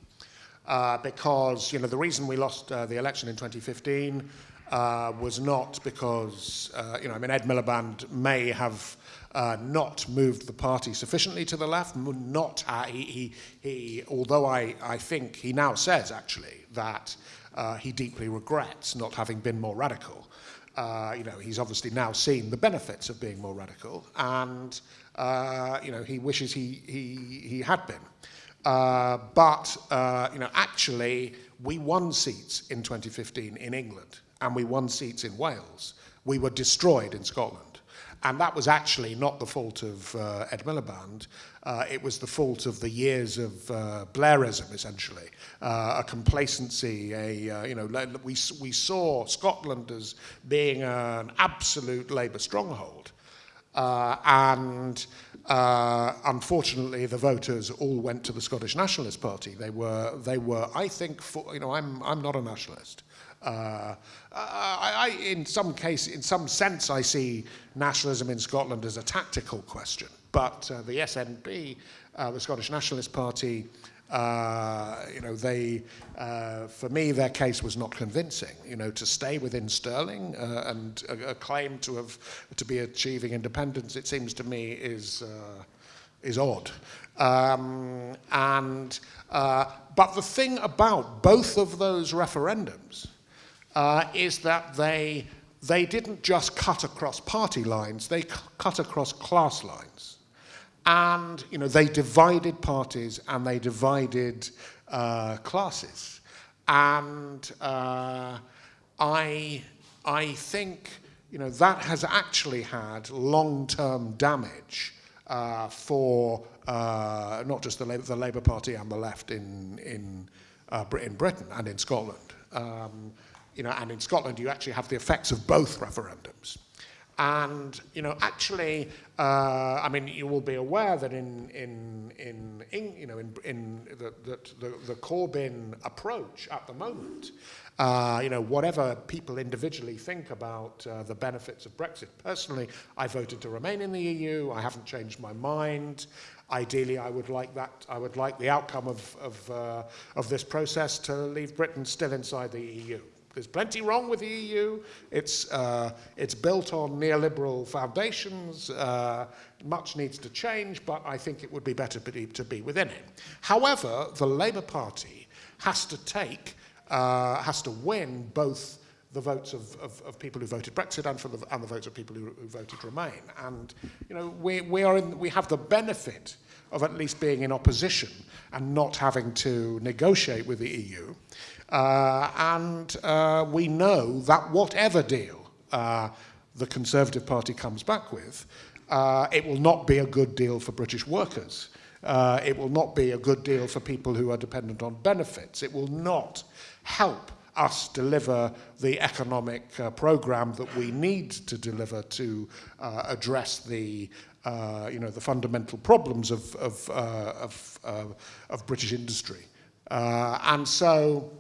Uh, because, you know, the reason we lost uh, the election in 2015 uh, was not because, uh, you know, I mean, Ed Miliband may have uh, not moved the party sufficiently to the left, not, uh, he, he, he, although I, I think he now says actually that uh, he deeply regrets not having been more radical. Uh, you know, he's obviously now seen the benefits of being more radical, and uh, you know, he wishes he, he, he had been. Uh, but uh, you know, actually, we won seats in 2015 in England, and we won seats in Wales. We were destroyed in Scotland. And that was actually not the fault of uh, Ed Miliband. Uh, it was the fault of the years of uh, Blairism, essentially. Uh, a complacency, a, uh, you know, we, we saw Scotland as being an absolute Labour stronghold. Uh, and uh, unfortunately, the voters all went to the Scottish Nationalist Party. They were, they were I think, for, you know, I'm, I'm not a nationalist. Uh, I, I, in some case, in some sense, I see nationalism in Scotland as a tactical question. But uh, the SNP, uh, the Scottish Nationalist Party, uh, you know, they, uh, for me, their case was not convincing. You know, to stay within Sterling uh, and a, a, claim to have to be achieving independence, it seems to me, is is odd. Um, and but the thing about both of those referendums uh, is that they, they didn't just cut across party lines, they cut across class lines. And you know, they divided parties and they divided uh, classes. And uh, I, I think you know, that has actually had long-term damage uh, for uh, not just the Labour, the Labour Party and the left in, in, uh, in Britain and in Scotland. Um, you know, and in Scotland you actually have the effects of both referendums. And you know, actually, uh, I mean, you will be aware that in in in, in you know in in the, the the Corbyn approach at the moment, uh, you know, whatever people individually think about uh, the benefits of Brexit. Personally, I voted to remain in the EU. I haven't changed my mind. Ideally, I would like that. I would like the outcome of of uh, of this process to leave Britain still inside the EU. There's plenty wrong with the EU. It's, uh, it's built on neoliberal foundations. Uh, much needs to change, but I think it would be better to be within it. However, the Labour Party has to take, uh, has to win both the votes of, of, of people who voted Brexit and, for the, and the votes of people who, who voted Remain. And you know, we, we, are in, we have the benefit of at least being in opposition and not having to negotiate with the EU. Uh, and uh, we know that whatever deal uh, the Conservative Party comes back with, it will not be a good deal for British workers. It will not be a good deal for people who are dependent on benefits. It will not help us deliver the economic uh, program that we need to deliver to uh, address the uh, you know the fundamental problems of of, of, of British industry and so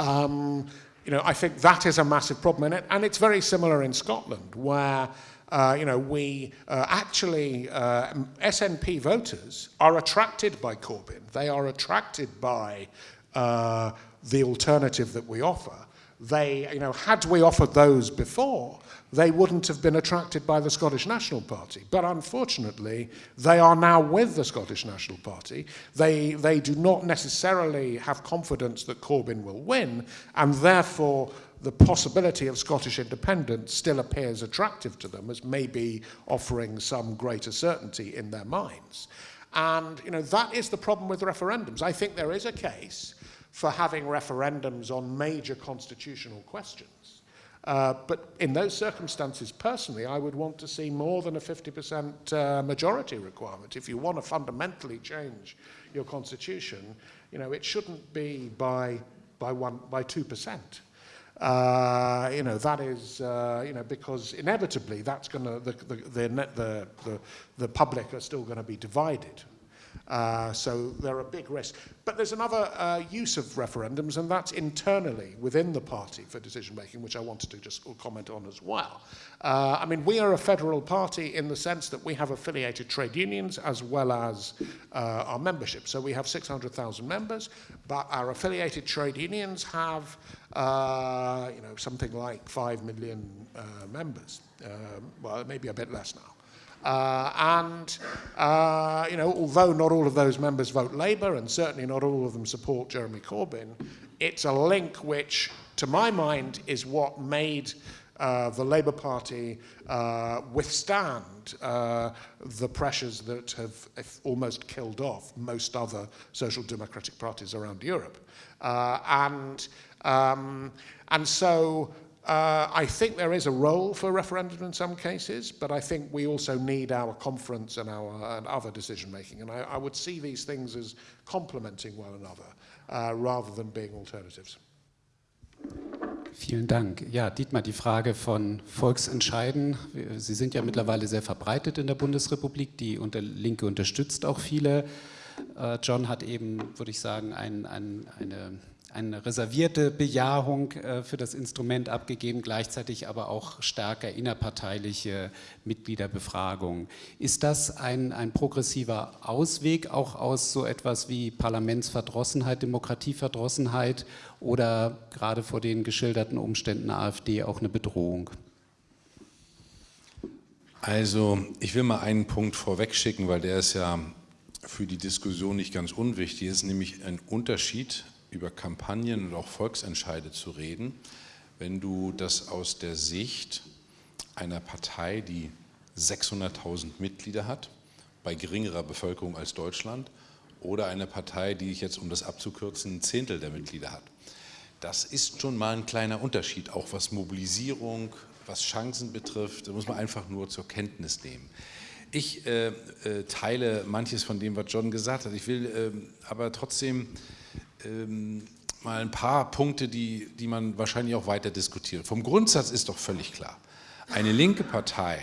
um, you know I think that is a massive problem in it and it's very similar in Scotland where uh, you know, we uh, actually, uh, SNP voters are attracted by Corbyn. They are attracted by uh, the alternative that we offer. They, you know, had we offered those before, they wouldn't have been attracted by the Scottish National Party. But unfortunately, they are now with the Scottish National Party. They, they do not necessarily have confidence that Corbyn will win, and therefore the possibility of Scottish independence still appears attractive to them as maybe offering some greater certainty in their minds. And you know, that is the problem with referendums. I think there is a case for having referendums on major constitutional questions. Uh, but in those circumstances, personally, I would want to see more than a 50% uh, majority requirement. If you want to fundamentally change your constitution, you know, it shouldn't be by, by, one, by 2%. Uh, you know, that is, uh, you know, because inevitably that's going to, the, the, the, the, the, the public are still going to be divided. Uh, so there are big risks. But there's another uh, use of referendums, and that's internally within the party for decision making, which I wanted to just comment on as well. Uh, I mean, we are a federal party in the sense that we have affiliated trade unions as well as uh, our membership. So we have 600,000 members, but our affiliated trade unions have, uh, you know, something like 5 million members. Um, well, maybe a bit less now. Uh, and, uh, you know, although not all of those members vote Labour and certainly not all of them support Jeremy Corbyn, it's a link which, to my mind, is what made uh, the Labour Party uh, withstand uh, the pressures that have almost killed off most other social democratic parties around Europe. Uh, and, um, and so uh, I think there is a role for referendum in some cases, but I think we also need our conference and our and other decision making. And I, I would see these things as complementing one another uh, rather than being alternatives. Vielen Dank. Ja, Dietmar, die Frage von Volksentscheiden. Sie sind ja mittlerweile sehr verbreitet in der Bundesrepublik. Die Linke unterstützt auch viele. Äh, John hat eben, würde ich sagen, ein, ein, eine eine reservierte Bejahung äh, für das Instrument abgegeben, gleichzeitig aber auch stärker innerparteiliche Mitgliederbefragung. Ist das ein, ein progressiver Ausweg auch aus so etwas wie Parlamentsverdrossenheit, Demokratieverdrossenheit oder gerade vor den geschilderten Umständen AfD auch eine Bedrohung? Also ich will mal einen Punkt vorwegschicken, weil der ist ja für die Diskussion nicht ganz unwichtig. Es ist nämlich ein Unterschied über Kampagnen und auch Volksentscheide zu reden, wenn du das aus der Sicht einer Partei, die 600.000 Mitglieder hat, bei geringerer Bevölkerung als Deutschland, oder einer Partei, die jetzt, um das abzukürzen, ein Zehntel der Mitglieder hat. Das ist schon mal ein kleiner Unterschied, auch was Mobilisierung, was Chancen betrifft, da muss man einfach nur zur Kenntnis nehmen. Ich äh, äh, teile manches von dem, was John gesagt hat. Ich will äh, aber trotzdem ähm, mal ein paar Punkte, die, die man wahrscheinlich auch weiter diskutiert. Vom Grundsatz ist doch völlig klar, eine linke Partei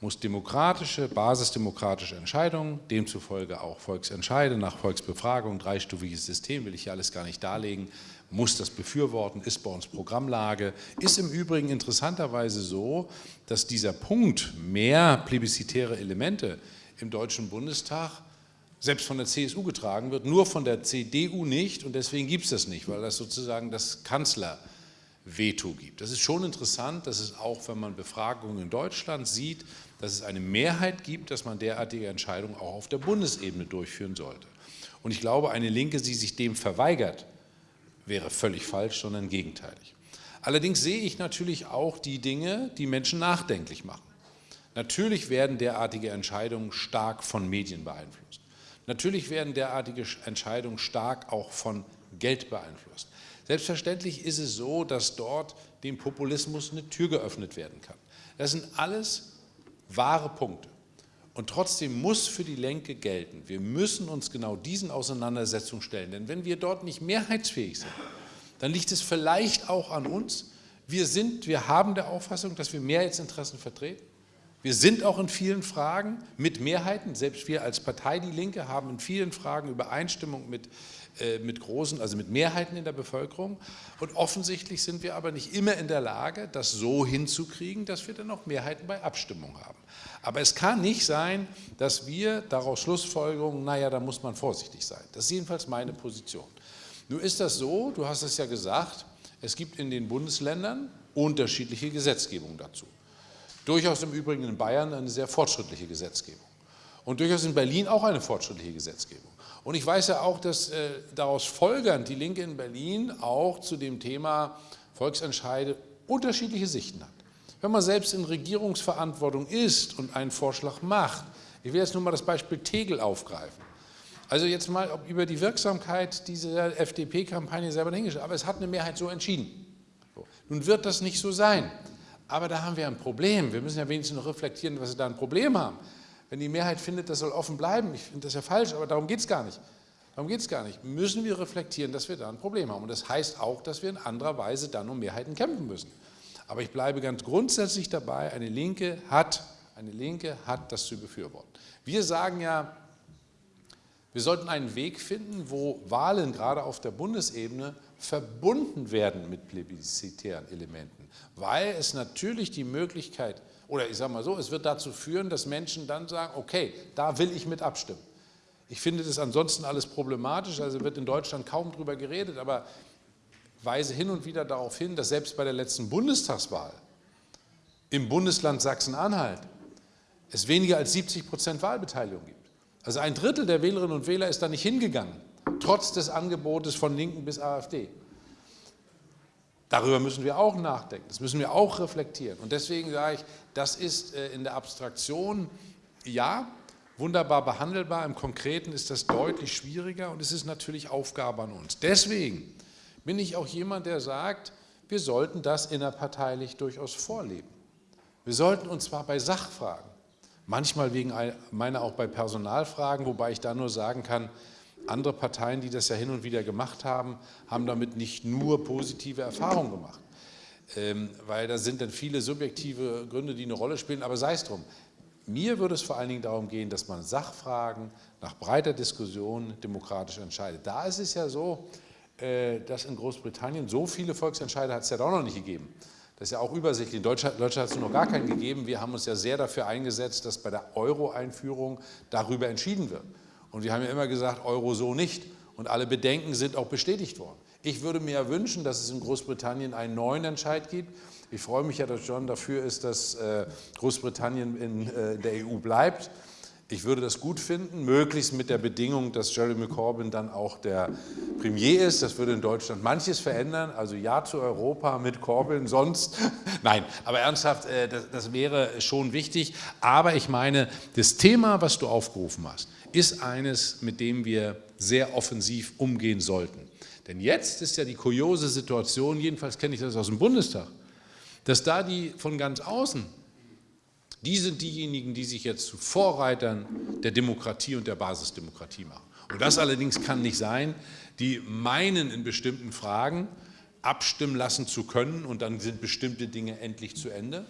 muss demokratische, basisdemokratische Entscheidungen, demzufolge auch Volksentscheide nach Volksbefragung, dreistufiges System, will ich hier alles gar nicht darlegen, muss das befürworten, ist bei uns Programmlage. Ist im Übrigen interessanterweise so, dass dieser Punkt mehr plebiszitäre Elemente im Deutschen Bundestag selbst von der CSU getragen wird, nur von der CDU nicht und deswegen gibt es das nicht, weil das sozusagen das Kanzlerveto gibt. Das ist schon interessant, dass es auch, wenn man Befragungen in Deutschland sieht, dass es eine Mehrheit gibt, dass man derartige Entscheidungen auch auf der Bundesebene durchführen sollte. Und ich glaube, eine Linke, die sich dem verweigert, wäre völlig falsch, sondern gegenteilig. Allerdings sehe ich natürlich auch die Dinge, die Menschen nachdenklich machen. Natürlich werden derartige Entscheidungen stark von Medien beeinflusst. Natürlich werden derartige Entscheidungen stark auch von Geld beeinflusst. Selbstverständlich ist es so, dass dort dem Populismus eine Tür geöffnet werden kann. Das sind alles wahre Punkte. Und trotzdem muss für die Lenke gelten, wir müssen uns genau diesen Auseinandersetzungen stellen. Denn wenn wir dort nicht mehrheitsfähig sind, dann liegt es vielleicht auch an uns. Wir, sind, wir haben der Auffassung, dass wir Mehrheitsinteressen vertreten. Wir sind auch in vielen Fragen mit Mehrheiten, selbst wir als Partei Die Linke haben in vielen Fragen Übereinstimmung mit, äh, mit großen, also mit Mehrheiten in der Bevölkerung. Und offensichtlich sind wir aber nicht immer in der Lage, das so hinzukriegen, dass wir dann auch Mehrheiten bei Abstimmung haben. Aber es kann nicht sein, dass wir daraus Schlussfolgerungen, naja, da muss man vorsichtig sein. Das ist jedenfalls meine Position. Nun ist das so, du hast es ja gesagt, es gibt in den Bundesländern unterschiedliche Gesetzgebungen dazu. Durchaus im Übrigen in Bayern eine sehr fortschrittliche Gesetzgebung. Und durchaus in Berlin auch eine fortschrittliche Gesetzgebung. Und ich weiß ja auch, dass äh, daraus folgernd die Linke in Berlin auch zu dem Thema Volksentscheide unterschiedliche Sichten hat. Wenn man selbst in Regierungsverantwortung ist und einen Vorschlag macht, ich will jetzt nur mal das Beispiel Tegel aufgreifen. Also jetzt mal über die Wirksamkeit dieser FDP-Kampagne selber dahingestellt, aber es hat eine Mehrheit so entschieden. Nun wird das nicht so sein, aber da haben wir ein Problem. Wir müssen ja wenigstens noch reflektieren, was wir da ein Problem haben. Wenn die Mehrheit findet, das soll offen bleiben, ich finde das ja falsch, aber darum geht es gar nicht. Darum geht es gar nicht. Müssen wir reflektieren, dass wir da ein Problem haben. Und das heißt auch, dass wir in anderer Weise dann um Mehrheiten kämpfen müssen. Aber ich bleibe ganz grundsätzlich dabei, eine Linke hat, eine Linke hat das zu befürworten. Wir sagen ja, wir sollten einen Weg finden, wo Wahlen gerade auf der Bundesebene verbunden werden mit plebiszitären Elementen, weil es natürlich die Möglichkeit, oder ich sage mal so, es wird dazu führen, dass Menschen dann sagen, okay, da will ich mit abstimmen. Ich finde das ansonsten alles problematisch, also wird in Deutschland kaum darüber geredet, aber weise hin und wieder darauf hin, dass selbst bei der letzten Bundestagswahl im Bundesland Sachsen-Anhalt es weniger als 70 Prozent Wahlbeteiligung gibt. Also ein Drittel der Wählerinnen und Wähler ist da nicht hingegangen, trotz des Angebotes von Linken bis AfD. Darüber müssen wir auch nachdenken, das müssen wir auch reflektieren. Und deswegen sage ich, das ist äh, in der Abstraktion, ja, wunderbar behandelbar, im Konkreten ist das deutlich schwieriger und es ist natürlich Aufgabe an uns. Deswegen bin ich auch jemand, der sagt, wir sollten das innerparteilich durchaus vorleben. Wir sollten uns zwar bei Sachfragen, manchmal wegen meiner auch bei Personalfragen, wobei ich da nur sagen kann, andere Parteien, die das ja hin und wieder gemacht haben, haben damit nicht nur positive Erfahrungen gemacht. Ähm, weil da sind dann viele subjektive Gründe, die eine Rolle spielen, aber sei es drum. Mir würde es vor allen Dingen darum gehen, dass man Sachfragen nach breiter Diskussion demokratisch entscheidet. Da ist es ja so, äh, dass in Großbritannien so viele Volksentscheide hat es ja auch noch nicht gegeben. Das ist ja auch übersichtlich. In Deutschland, Deutschland hat es noch gar keinen gegeben. Wir haben uns ja sehr dafür eingesetzt, dass bei der Euro-Einführung darüber entschieden wird. Und wir haben ja immer gesagt, Euro so nicht. Und alle Bedenken sind auch bestätigt worden. Ich würde mir ja wünschen, dass es in Großbritannien einen neuen Entscheid gibt. Ich freue mich ja, dass John dafür ist, dass äh, Großbritannien in äh, der EU bleibt. Ich würde das gut finden, möglichst mit der Bedingung, dass Jeremy Corbyn dann auch der Premier ist. Das würde in Deutschland manches verändern. Also ja zu Europa mit Corbyn, sonst. [laughs] Nein, aber ernsthaft, äh, das wäre schon wichtig. Aber ich meine, das Thema, was du aufgerufen hast, ist eines, mit dem wir sehr offensiv umgehen sollten. Denn jetzt ist ja die kuriose Situation, jedenfalls kenne ich das aus dem Bundestag, dass da die von ganz außen die sind diejenigen, die sich jetzt zu Vorreitern der Demokratie und der Basisdemokratie machen. Und das allerdings kann nicht sein, die meinen in bestimmten Fragen abstimmen lassen zu können und dann sind bestimmte Dinge endlich zu Ende.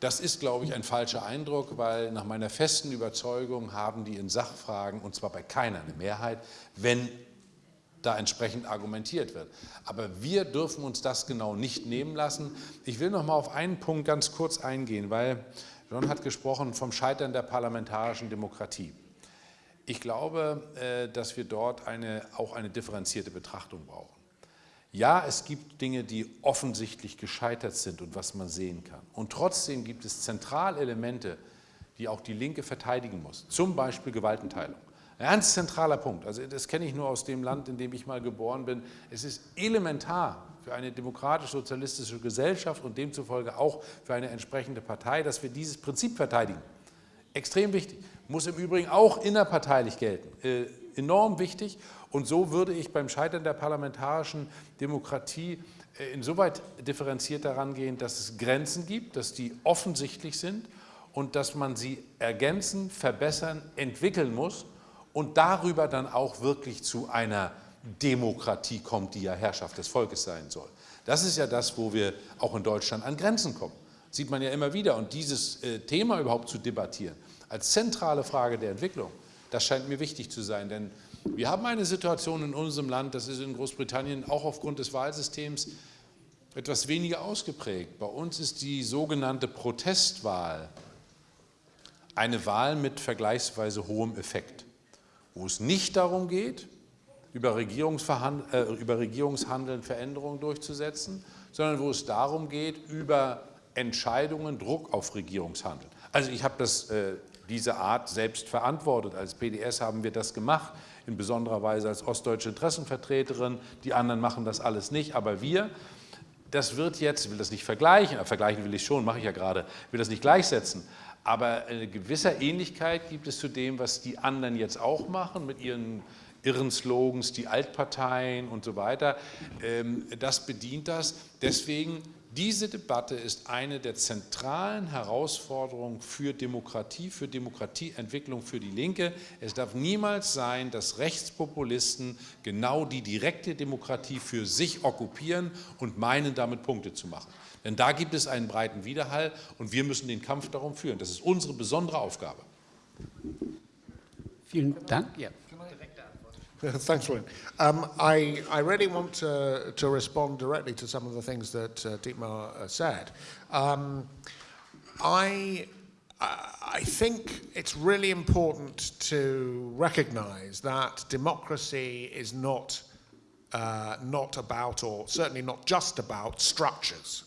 Das ist, glaube ich, ein falscher Eindruck, weil nach meiner festen Überzeugung haben die in Sachfragen, und zwar bei keiner eine Mehrheit, wenn da entsprechend argumentiert wird. Aber wir dürfen uns das genau nicht nehmen lassen. Ich will noch mal auf einen Punkt ganz kurz eingehen, weil John hat gesprochen vom Scheitern der parlamentarischen Demokratie. Ich glaube, äh, dass wir dort eine, auch eine differenzierte Betrachtung brauchen. Ja, es gibt Dinge, die offensichtlich gescheitert sind und was man sehen kann. Und trotzdem gibt es Zentralelemente, die auch die Linke verteidigen muss. Zum Beispiel Gewaltenteilung. Ein ganz zentraler Punkt. Also das kenne ich nur aus dem Land, in dem ich mal geboren bin. Es ist elementar, für eine demokratisch-sozialistische Gesellschaft und demzufolge auch für eine entsprechende Partei, dass wir dieses Prinzip verteidigen. Extrem wichtig. Muss im Übrigen auch innerparteilich gelten. Äh, enorm wichtig. Und so würde ich beim Scheitern der parlamentarischen Demokratie äh, insoweit differenziert daran gehen, dass es Grenzen gibt, dass die offensichtlich sind und dass man sie ergänzen, verbessern, entwickeln muss und darüber dann auch wirklich zu einer Demokratie kommt, die ja Herrschaft des Volkes sein soll. Das ist ja das, wo wir auch in Deutschland an Grenzen kommen. Sieht man ja immer wieder. Und dieses äh, Thema überhaupt zu debattieren, als zentrale Frage der Entwicklung, das scheint mir wichtig zu sein. Denn wir haben eine Situation in unserem Land, das ist in Großbritannien auch aufgrund des Wahlsystems etwas weniger ausgeprägt. Bei uns ist die sogenannte Protestwahl eine Wahl mit vergleichsweise hohem Effekt, wo es nicht darum geht, über, äh, über Regierungshandeln Veränderungen durchzusetzen, sondern wo es darum geht, über Entscheidungen Druck auf Regierungshandeln. Also ich habe äh, diese Art selbst verantwortet. Als PDS haben wir das gemacht, in besonderer Weise als ostdeutsche Interessenvertreterin. Die anderen machen das alles nicht, aber wir das wird jetzt, ich will das nicht vergleichen, aber vergleichen will ich schon, mache ich ja gerade, will das nicht gleichsetzen, aber eine gewisse Ähnlichkeit gibt es zu dem, was die anderen jetzt auch machen mit ihren irren Slogans, die Altparteien und so weiter. Ähm, das bedient das. Deswegen diese Debatte ist eine der zentralen Herausforderungen für Demokratie, für Demokratieentwicklung für die Linke. Es darf niemals sein, dass Rechtspopulisten genau die direkte Demokratie für sich okkupieren und meinen, damit Punkte zu machen. Denn da gibt es einen breiten Widerhall und wir müssen den Kampf darum führen. Das ist unsere besondere Aufgabe. Vielen Dank. Ja. [laughs] Thanks, William. Um, I, I really want to, to respond directly to some of the things that uh, Dietmar uh, said. Um, I, I think it's really important to recognize that democracy is not, uh, not about, or certainly not just about, structures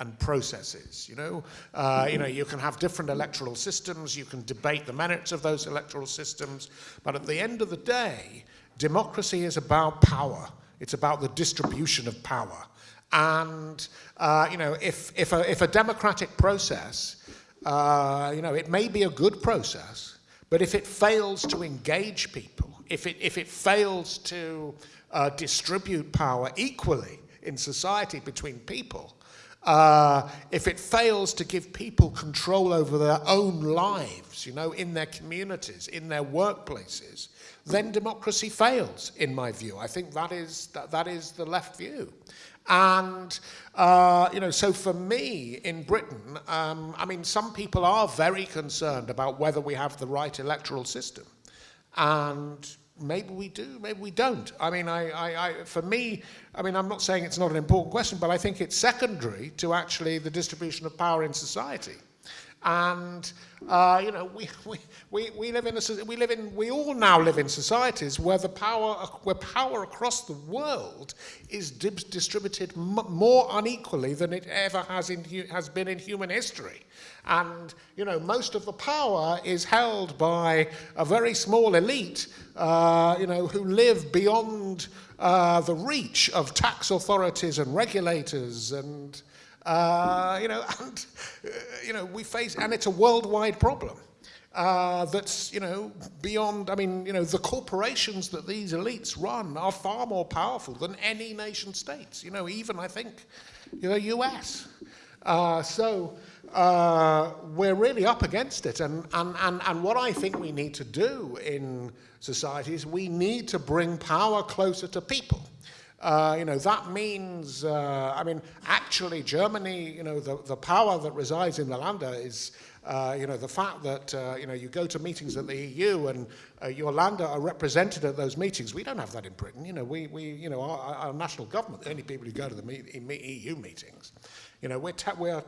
and processes. You know, uh, you know, you can have different electoral systems, you can debate the merits of those electoral systems, but at the end of the day, Democracy is about power. It's about the distribution of power. And, uh, you know, if, if, a, if a democratic process, uh, you know, it may be a good process, but if it fails to engage people, if it, if it fails to uh, distribute power equally in society between people, uh, if it fails to give people control over their own lives, you know, in their communities, in their workplaces, then democracy fails, in my view. I think that is, that, that is the left view. And, uh, you know, so for me in Britain, um, I mean, some people are very concerned about whether we have the right electoral system. And maybe we do, maybe we don't. I mean, I, I, I, for me, I mean, I'm not saying it's not an important question, but I think it's secondary to actually the distribution of power in society. And, uh, you know, we, [laughs] we, we, we, live in a, we live in, we all now live in societies where the power, where power across the world is distributed more unequally than it ever has, in, has been in human history. And, you know, most of the power is held by a very small elite, uh, you know, who live beyond uh, the reach of tax authorities and regulators and, uh, you know, [laughs] and, uh, you know, we face, and it's a worldwide problem. Uh, that's, you know, beyond, I mean, you know, the corporations that these elites run are far more powerful than any nation states, you know, even, I think, you know, US. Uh, so uh, we're really up against it. And, and, and, and what I think we need to do in society is we need to bring power closer to people. Uh, you know, that means, uh, I mean, actually Germany, you know, the, the power that resides in the Länder is, uh, you know, the fact that, uh, you know, you go to meetings at the EU and uh, your Länder are represented at those meetings. We don't have that in Britain. You know, we, we you know, our, our national government, the only people who go to the EU meetings. You know, we're, we're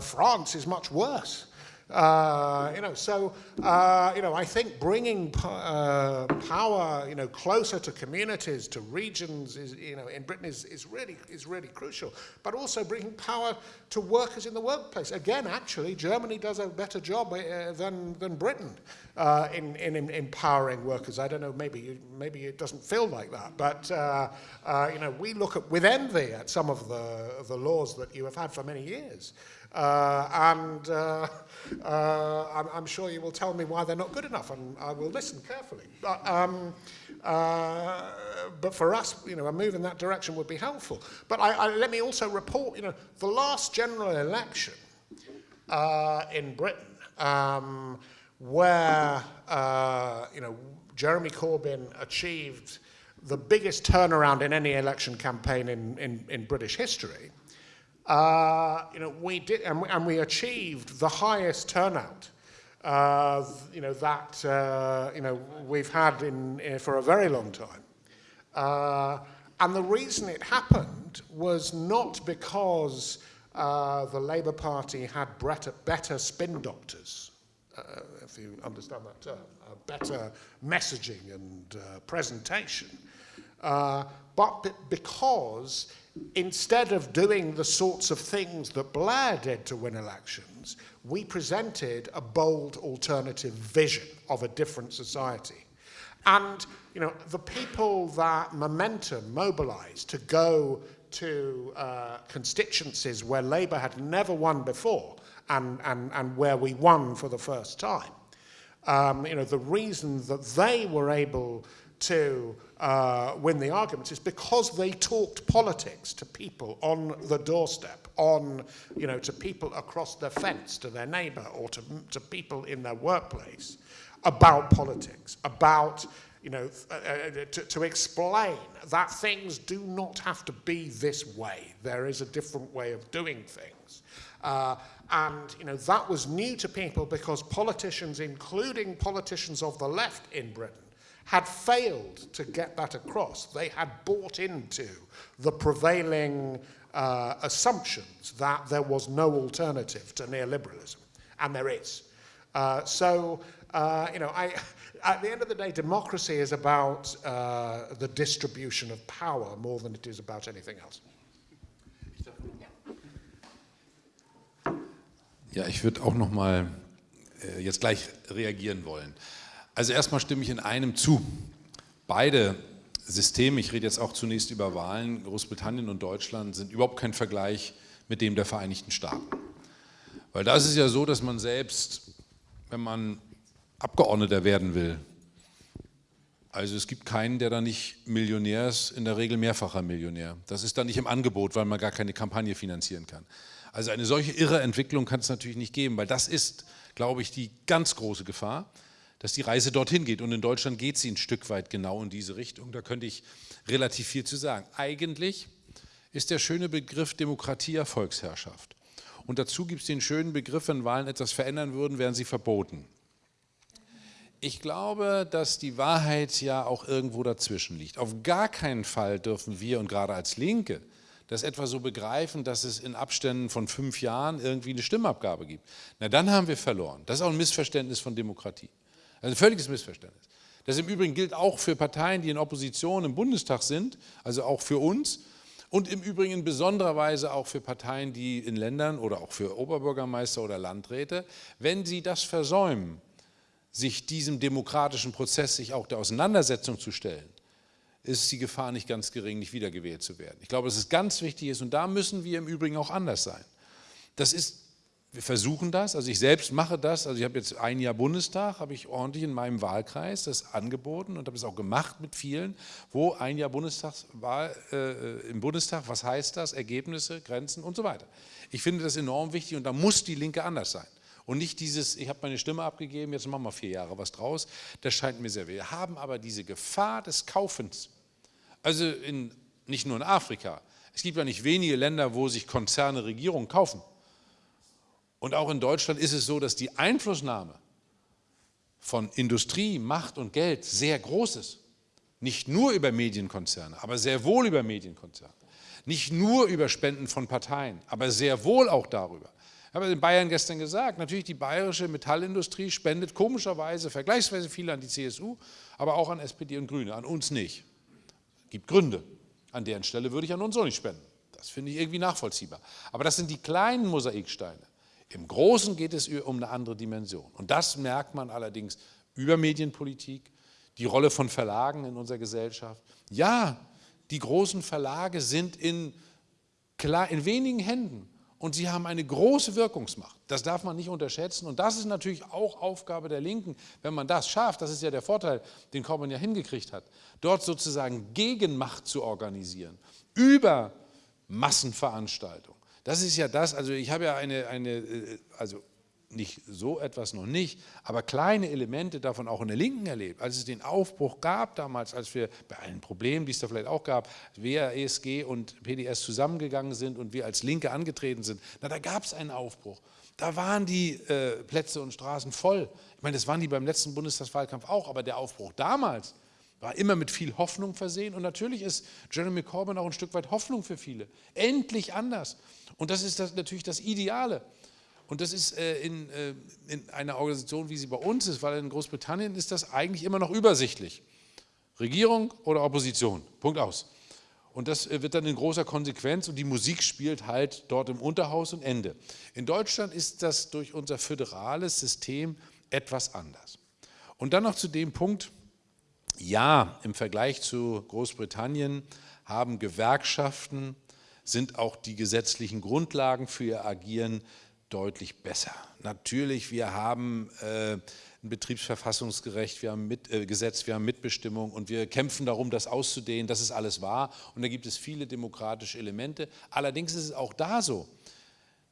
France is much worse. Uh, you know, so uh, you know, I think bringing uh, power, you know, closer to communities, to regions, is you know, in Britain is, is really is really crucial. But also bringing power to workers in the workplace. Again, actually, Germany does a better job uh, than than Britain uh, in, in, in empowering workers. I don't know, maybe maybe it doesn't feel like that, but you know, we look at with envy at some of the the laws that you have had for many years. Uh, and uh, uh, I'm, I'm, sure you will tell me why they're not good enough, and I will listen carefully. But, um, but for us, you know, a move in that direction would be helpful. But I, I, let me also report, you know, the last general election in Britain, um, where, you know, Jeremy Corbyn achieved the biggest turnaround in any election campaign in, in, in British history, uh, you know, we did, and we, and we achieved the highest turnout, uh, you know, that, uh, you know, we've had in, for a very long time. Uh, and the reason it happened was not because uh, the Labour Party had better, better spin doctors, uh, if you understand that term, better messaging and presentation, but because instead of doing the sorts of things that Blair did to win elections, we presented a bold alternative vision of a different society. And, you know, the people that Momentum mobilized to go to uh, constituencies where Labour had never won before and, and, and where we won for the first time, um, you know, the reason that they were able to uh, win the arguments is because they talked politics to people on the doorstep, on, you know, to people across the fence, to their neighbor or to, to people in their workplace about politics, about, you know, uh, uh, to, to explain that things do not have to be this way. There is a different way of doing things. Uh, and you know that was new to people because politicians, including politicians of the left in Britain, had failed to get that across. They had bought into the prevailing uh, assumptions that there was no alternative to neoliberalism, and there is. Uh, so, uh, you know, I, at the end of the day, democracy is about uh, the distribution of power more than it is about anything else. Ja, ich würde auch noch mal äh, jetzt gleich reagieren wollen. Also erstmal stimme ich in einem zu. Beide Systeme, ich rede jetzt auch zunächst über Wahlen, Großbritannien und Deutschland, sind überhaupt kein Vergleich mit dem der Vereinigten Staaten. Weil da ist es ja so, dass man selbst, wenn man Abgeordneter werden will, also es gibt keinen, der da nicht Millionär ist, in der Regel mehrfacher Millionär. Das ist dann nicht im Angebot, weil man gar keine Kampagne finanzieren kann. Also eine solche irre Entwicklung kann es natürlich nicht geben, weil das ist, glaube ich, die ganz große Gefahr dass die Reise dorthin geht. Und in Deutschland geht sie ein Stück weit genau in diese Richtung. Da könnte ich relativ viel zu sagen. Eigentlich ist der schöne Begriff Demokratie ja Volksherrschaft. Und dazu gibt es den schönen Begriff, wenn Wahlen etwas verändern würden, wären sie verboten. Ich glaube, dass die Wahrheit ja auch irgendwo dazwischen liegt. Auf gar keinen Fall dürfen wir, und gerade als Linke, das etwa so begreifen, dass es in Abständen von fünf Jahren irgendwie eine Stimmabgabe gibt. Na, dann haben wir verloren. Das ist auch ein Missverständnis von Demokratie. Also ein völliges Missverständnis. Das im Übrigen gilt auch für Parteien, die in Opposition im Bundestag sind, also auch für uns und im Übrigen in besonderer Weise auch für Parteien, die in Ländern oder auch für Oberbürgermeister oder Landräte, wenn sie das versäumen, sich diesem demokratischen Prozess, sich auch der Auseinandersetzung zu stellen, ist die Gefahr nicht ganz gering, nicht wiedergewählt zu werden. Ich glaube, dass es ganz wichtig ist und da müssen wir im Übrigen auch anders sein. Das ist wir versuchen das, also ich selbst mache das, also ich habe jetzt ein Jahr Bundestag, habe ich ordentlich in meinem Wahlkreis das angeboten und habe es auch gemacht mit vielen, wo ein Jahr Bundestagswahl äh, im Bundestag, was heißt das, Ergebnisse, Grenzen und so weiter. Ich finde das enorm wichtig und da muss die Linke anders sein. Und nicht dieses, ich habe meine Stimme abgegeben, jetzt machen wir vier Jahre was draus, das scheint mir sehr wichtig. Wir haben aber diese Gefahr des Kaufens, also in, nicht nur in Afrika, es gibt ja nicht wenige Länder, wo sich Konzerne Regierungen kaufen. Und auch in Deutschland ist es so, dass die Einflussnahme von Industrie, Macht und Geld sehr groß ist. Nicht nur über Medienkonzerne, aber sehr wohl über Medienkonzerne. Nicht nur über Spenden von Parteien, aber sehr wohl auch darüber. Ich habe in Bayern gestern gesagt, natürlich die bayerische Metallindustrie spendet komischerweise vergleichsweise viel an die CSU, aber auch an SPD und Grüne, an uns nicht. Es gibt Gründe. An deren Stelle würde ich an uns auch nicht spenden. Das finde ich irgendwie nachvollziehbar. Aber das sind die kleinen Mosaiksteine. Im Großen geht es um eine andere Dimension. Und das merkt man allerdings über Medienpolitik, die Rolle von Verlagen in unserer Gesellschaft. Ja, die großen Verlage sind in, in wenigen Händen und sie haben eine große Wirkungsmacht. Das darf man nicht unterschätzen und das ist natürlich auch Aufgabe der Linken, wenn man das schafft, das ist ja der Vorteil, den Corbyn ja hingekriegt hat, dort sozusagen Gegenmacht zu organisieren, über Massenveranstaltungen. Das ist ja das, also ich habe ja eine, eine äh, also nicht so etwas noch nicht, aber kleine Elemente davon auch in der Linken erlebt. Als es den Aufbruch gab damals, als wir bei allen Problemen, die es da vielleicht auch gab, wer ESG und PDS zusammengegangen sind und wir als Linke angetreten sind, na da gab es einen Aufbruch. Da waren die äh, Plätze und Straßen voll. Ich meine, das waren die beim letzten Bundestagswahlkampf auch, aber der Aufbruch damals war immer mit viel Hoffnung versehen und natürlich ist Jeremy Corbyn auch ein Stück weit Hoffnung für viele. Endlich anders. Und das ist das, natürlich das Ideale. Und das ist äh, in, äh, in einer Organisation, wie sie bei uns ist, weil in Großbritannien ist das eigentlich immer noch übersichtlich. Regierung oder Opposition, Punkt aus. Und das äh, wird dann in großer Konsequenz und die Musik spielt halt dort im Unterhaus und Ende. In Deutschland ist das durch unser föderales System etwas anders. Und dann noch zu dem Punkt, ja, im Vergleich zu Großbritannien haben Gewerkschaften, sind auch die gesetzlichen Grundlagen für ihr Agieren deutlich besser. Natürlich, wir haben äh, ein Betriebsverfassungsgerecht, wir haben mit, äh, Gesetz, wir haben Mitbestimmung und wir kämpfen darum, das auszudehnen, das ist alles wahr und da gibt es viele demokratische Elemente. Allerdings ist es auch da so,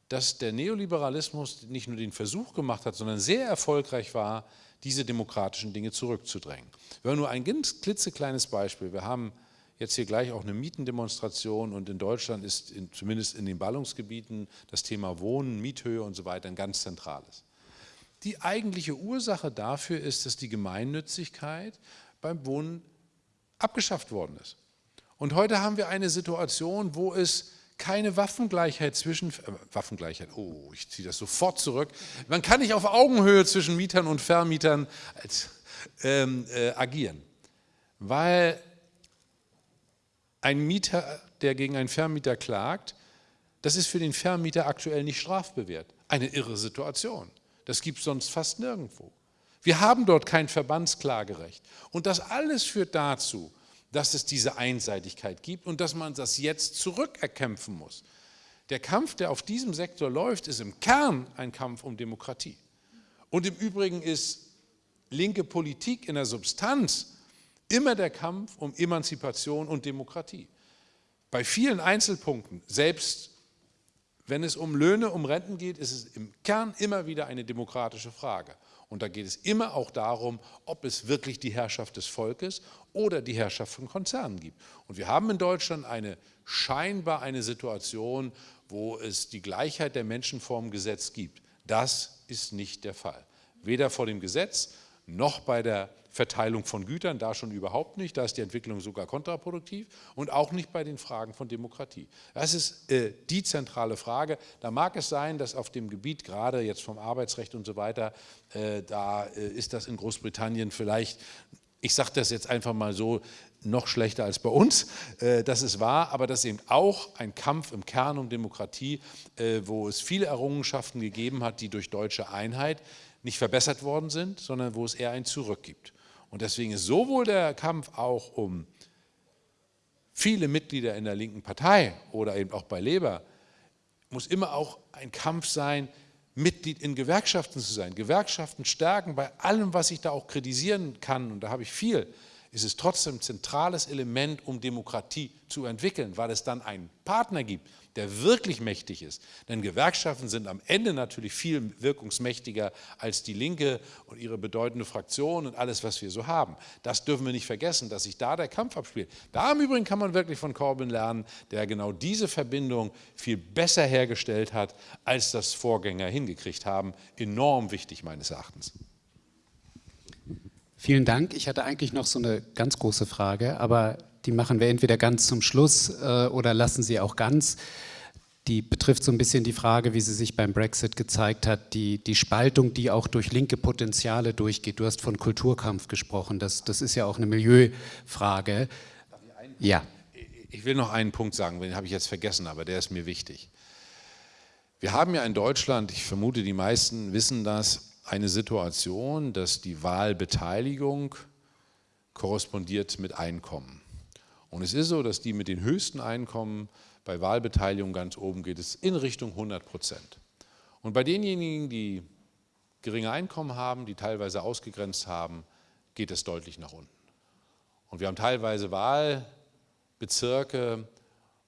dass der Neoliberalismus nicht nur den Versuch gemacht hat, sondern sehr erfolgreich war, diese demokratischen Dinge zurückzudrängen. Wir haben nur ein ganz klitzekleines Beispiel. Wir haben jetzt hier gleich auch eine Mietendemonstration und in Deutschland ist in, zumindest in den Ballungsgebieten das Thema Wohnen, Miethöhe und so weiter ein ganz zentrales. Die eigentliche Ursache dafür ist, dass die Gemeinnützigkeit beim Wohnen abgeschafft worden ist. Und heute haben wir eine Situation, wo es keine Waffengleichheit zwischen, äh, Waffengleichheit, oh, ich ziehe das sofort zurück. Man kann nicht auf Augenhöhe zwischen Mietern und Vermietern als, ähm, äh, agieren, weil ein Mieter, der gegen einen Vermieter klagt, das ist für den Vermieter aktuell nicht strafbewehrt. Eine irre Situation. Das gibt es sonst fast nirgendwo. Wir haben dort kein Verbandsklagerecht. Und das alles führt dazu, dass es diese Einseitigkeit gibt und dass man das jetzt zurückerkämpfen muss. Der Kampf, der auf diesem Sektor läuft, ist im Kern ein Kampf um Demokratie. Und im Übrigen ist linke Politik in der Substanz immer der Kampf um Emanzipation und Demokratie. Bei vielen Einzelpunkten, selbst wenn es um Löhne, um Renten geht, ist es im Kern immer wieder eine demokratische Frage. Und da geht es immer auch darum, ob es wirklich die Herrschaft des Volkes oder die Herrschaft von Konzernen gibt. Und wir haben in Deutschland eine scheinbar eine Situation, wo es die Gleichheit der Menschen vor dem Gesetz gibt. Das ist nicht der Fall. Weder vor dem Gesetz noch bei der Verteilung von Gütern, da schon überhaupt nicht, da ist die Entwicklung sogar kontraproduktiv und auch nicht bei den Fragen von Demokratie. Das ist äh, die zentrale Frage. Da mag es sein, dass auf dem Gebiet, gerade jetzt vom Arbeitsrecht und so weiter, äh, da äh, ist das in Großbritannien vielleicht, ich sage das jetzt einfach mal so, noch schlechter als bei uns, äh, das ist wahr, aber das ist eben auch ein Kampf im Kern um Demokratie, äh, wo es viele Errungenschaften gegeben hat, die durch deutsche Einheit nicht verbessert worden sind, sondern wo es eher ein Zurück gibt. Und deswegen ist sowohl der Kampf auch um viele Mitglieder in der linken Partei oder eben auch bei Leber, muss immer auch ein Kampf sein, Mitglied in Gewerkschaften zu sein. Gewerkschaften stärken bei allem, was ich da auch kritisieren kann, und da habe ich viel, ist es trotzdem ein zentrales Element, um Demokratie zu entwickeln, weil es dann einen Partner gibt, der wirklich mächtig ist. Denn Gewerkschaften sind am Ende natürlich viel wirkungsmächtiger als die Linke und ihre bedeutende Fraktion und alles, was wir so haben. Das dürfen wir nicht vergessen, dass sich da der Kampf abspielt. Da im Übrigen kann man wirklich von Corbyn lernen, der genau diese Verbindung viel besser hergestellt hat, als das Vorgänger hingekriegt haben. Enorm wichtig meines Erachtens. Vielen Dank. Ich hatte eigentlich noch so eine ganz große Frage, aber die machen wir entweder ganz zum Schluss äh, oder lassen sie auch ganz. die betrifft so ein bisschen die Frage, wie sie sich beim Brexit gezeigt hat, die, die Spaltung, die auch durch linke Potenziale durchgeht. Du hast von Kulturkampf gesprochen, das, das ist ja auch eine Milieufrage. Ja. Ich will noch einen Punkt sagen, den habe ich jetzt vergessen, aber der ist mir wichtig. Wir haben ja in Deutschland, ich vermute, die meisten wissen das, eine Situation, dass die Wahlbeteiligung korrespondiert mit Einkommen. Und es ist so, dass die mit den höchsten Einkommen bei Wahlbeteiligung ganz oben geht es in Richtung 100 Prozent. Und bei denjenigen, die geringe Einkommen haben, die teilweise ausgegrenzt haben, geht es deutlich nach unten. Und wir haben teilweise Wahlbezirke,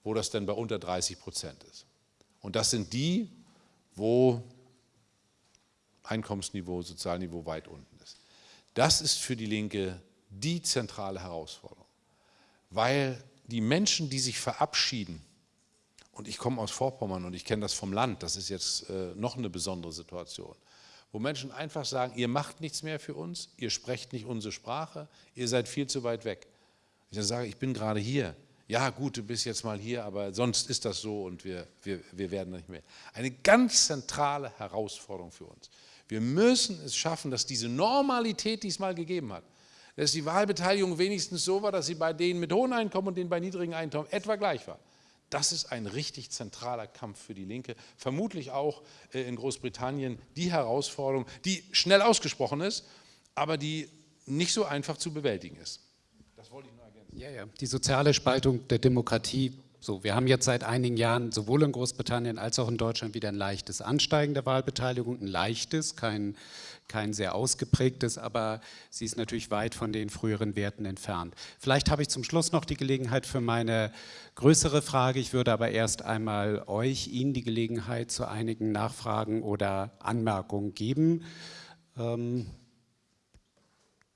wo das dann bei unter 30 Prozent ist. Und das sind die, wo Einkommensniveau, Sozialniveau weit unten ist. Das ist für die Linke die zentrale Herausforderung, weil die Menschen, die sich verabschieden und ich komme aus Vorpommern und ich kenne das vom Land, das ist jetzt äh, noch eine besondere Situation, wo Menschen einfach sagen, ihr macht nichts mehr für uns, ihr sprecht nicht unsere Sprache, ihr seid viel zu weit weg. Ich dann sage, ich bin gerade hier. Ja gut, du bist jetzt mal hier, aber sonst ist das so und wir, wir, wir werden nicht mehr. Eine ganz zentrale Herausforderung für uns. Wir müssen es schaffen, dass diese Normalität, die es mal gegeben hat, dass die Wahlbeteiligung wenigstens so war, dass sie bei denen mit hohen Einkommen und denen bei niedrigen Einkommen etwa gleich war. Das ist ein richtig zentraler Kampf für die Linke, vermutlich auch äh, in Großbritannien die Herausforderung, die schnell ausgesprochen ist, aber die nicht so einfach zu bewältigen ist. Das wollte ich nur ergänzen. Ja, ja. Die soziale Spaltung der Demokratie so, wir haben jetzt seit einigen Jahren sowohl in Großbritannien als auch in Deutschland wieder ein leichtes Ansteigen der Wahlbeteiligung, ein leichtes, kein, kein sehr ausgeprägtes, aber sie ist natürlich weit von den früheren Werten entfernt. Vielleicht habe ich zum Schluss noch die Gelegenheit für meine größere Frage. Ich würde aber erst einmal euch, Ihnen die Gelegenheit zu einigen Nachfragen oder Anmerkungen geben. Ähm,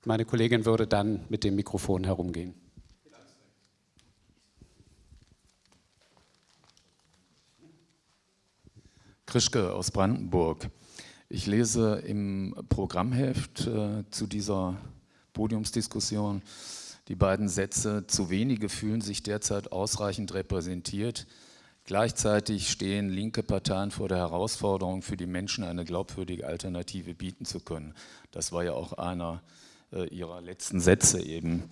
meine Kollegin würde dann mit dem Mikrofon herumgehen. Krischke aus Brandenburg. Ich lese im Programmheft äh, zu dieser Podiumsdiskussion die beiden Sätze, zu wenige fühlen sich derzeit ausreichend repräsentiert. Gleichzeitig stehen linke Parteien vor der Herausforderung, für die Menschen eine glaubwürdige Alternative bieten zu können. Das war ja auch einer äh, Ihrer letzten Sätze eben,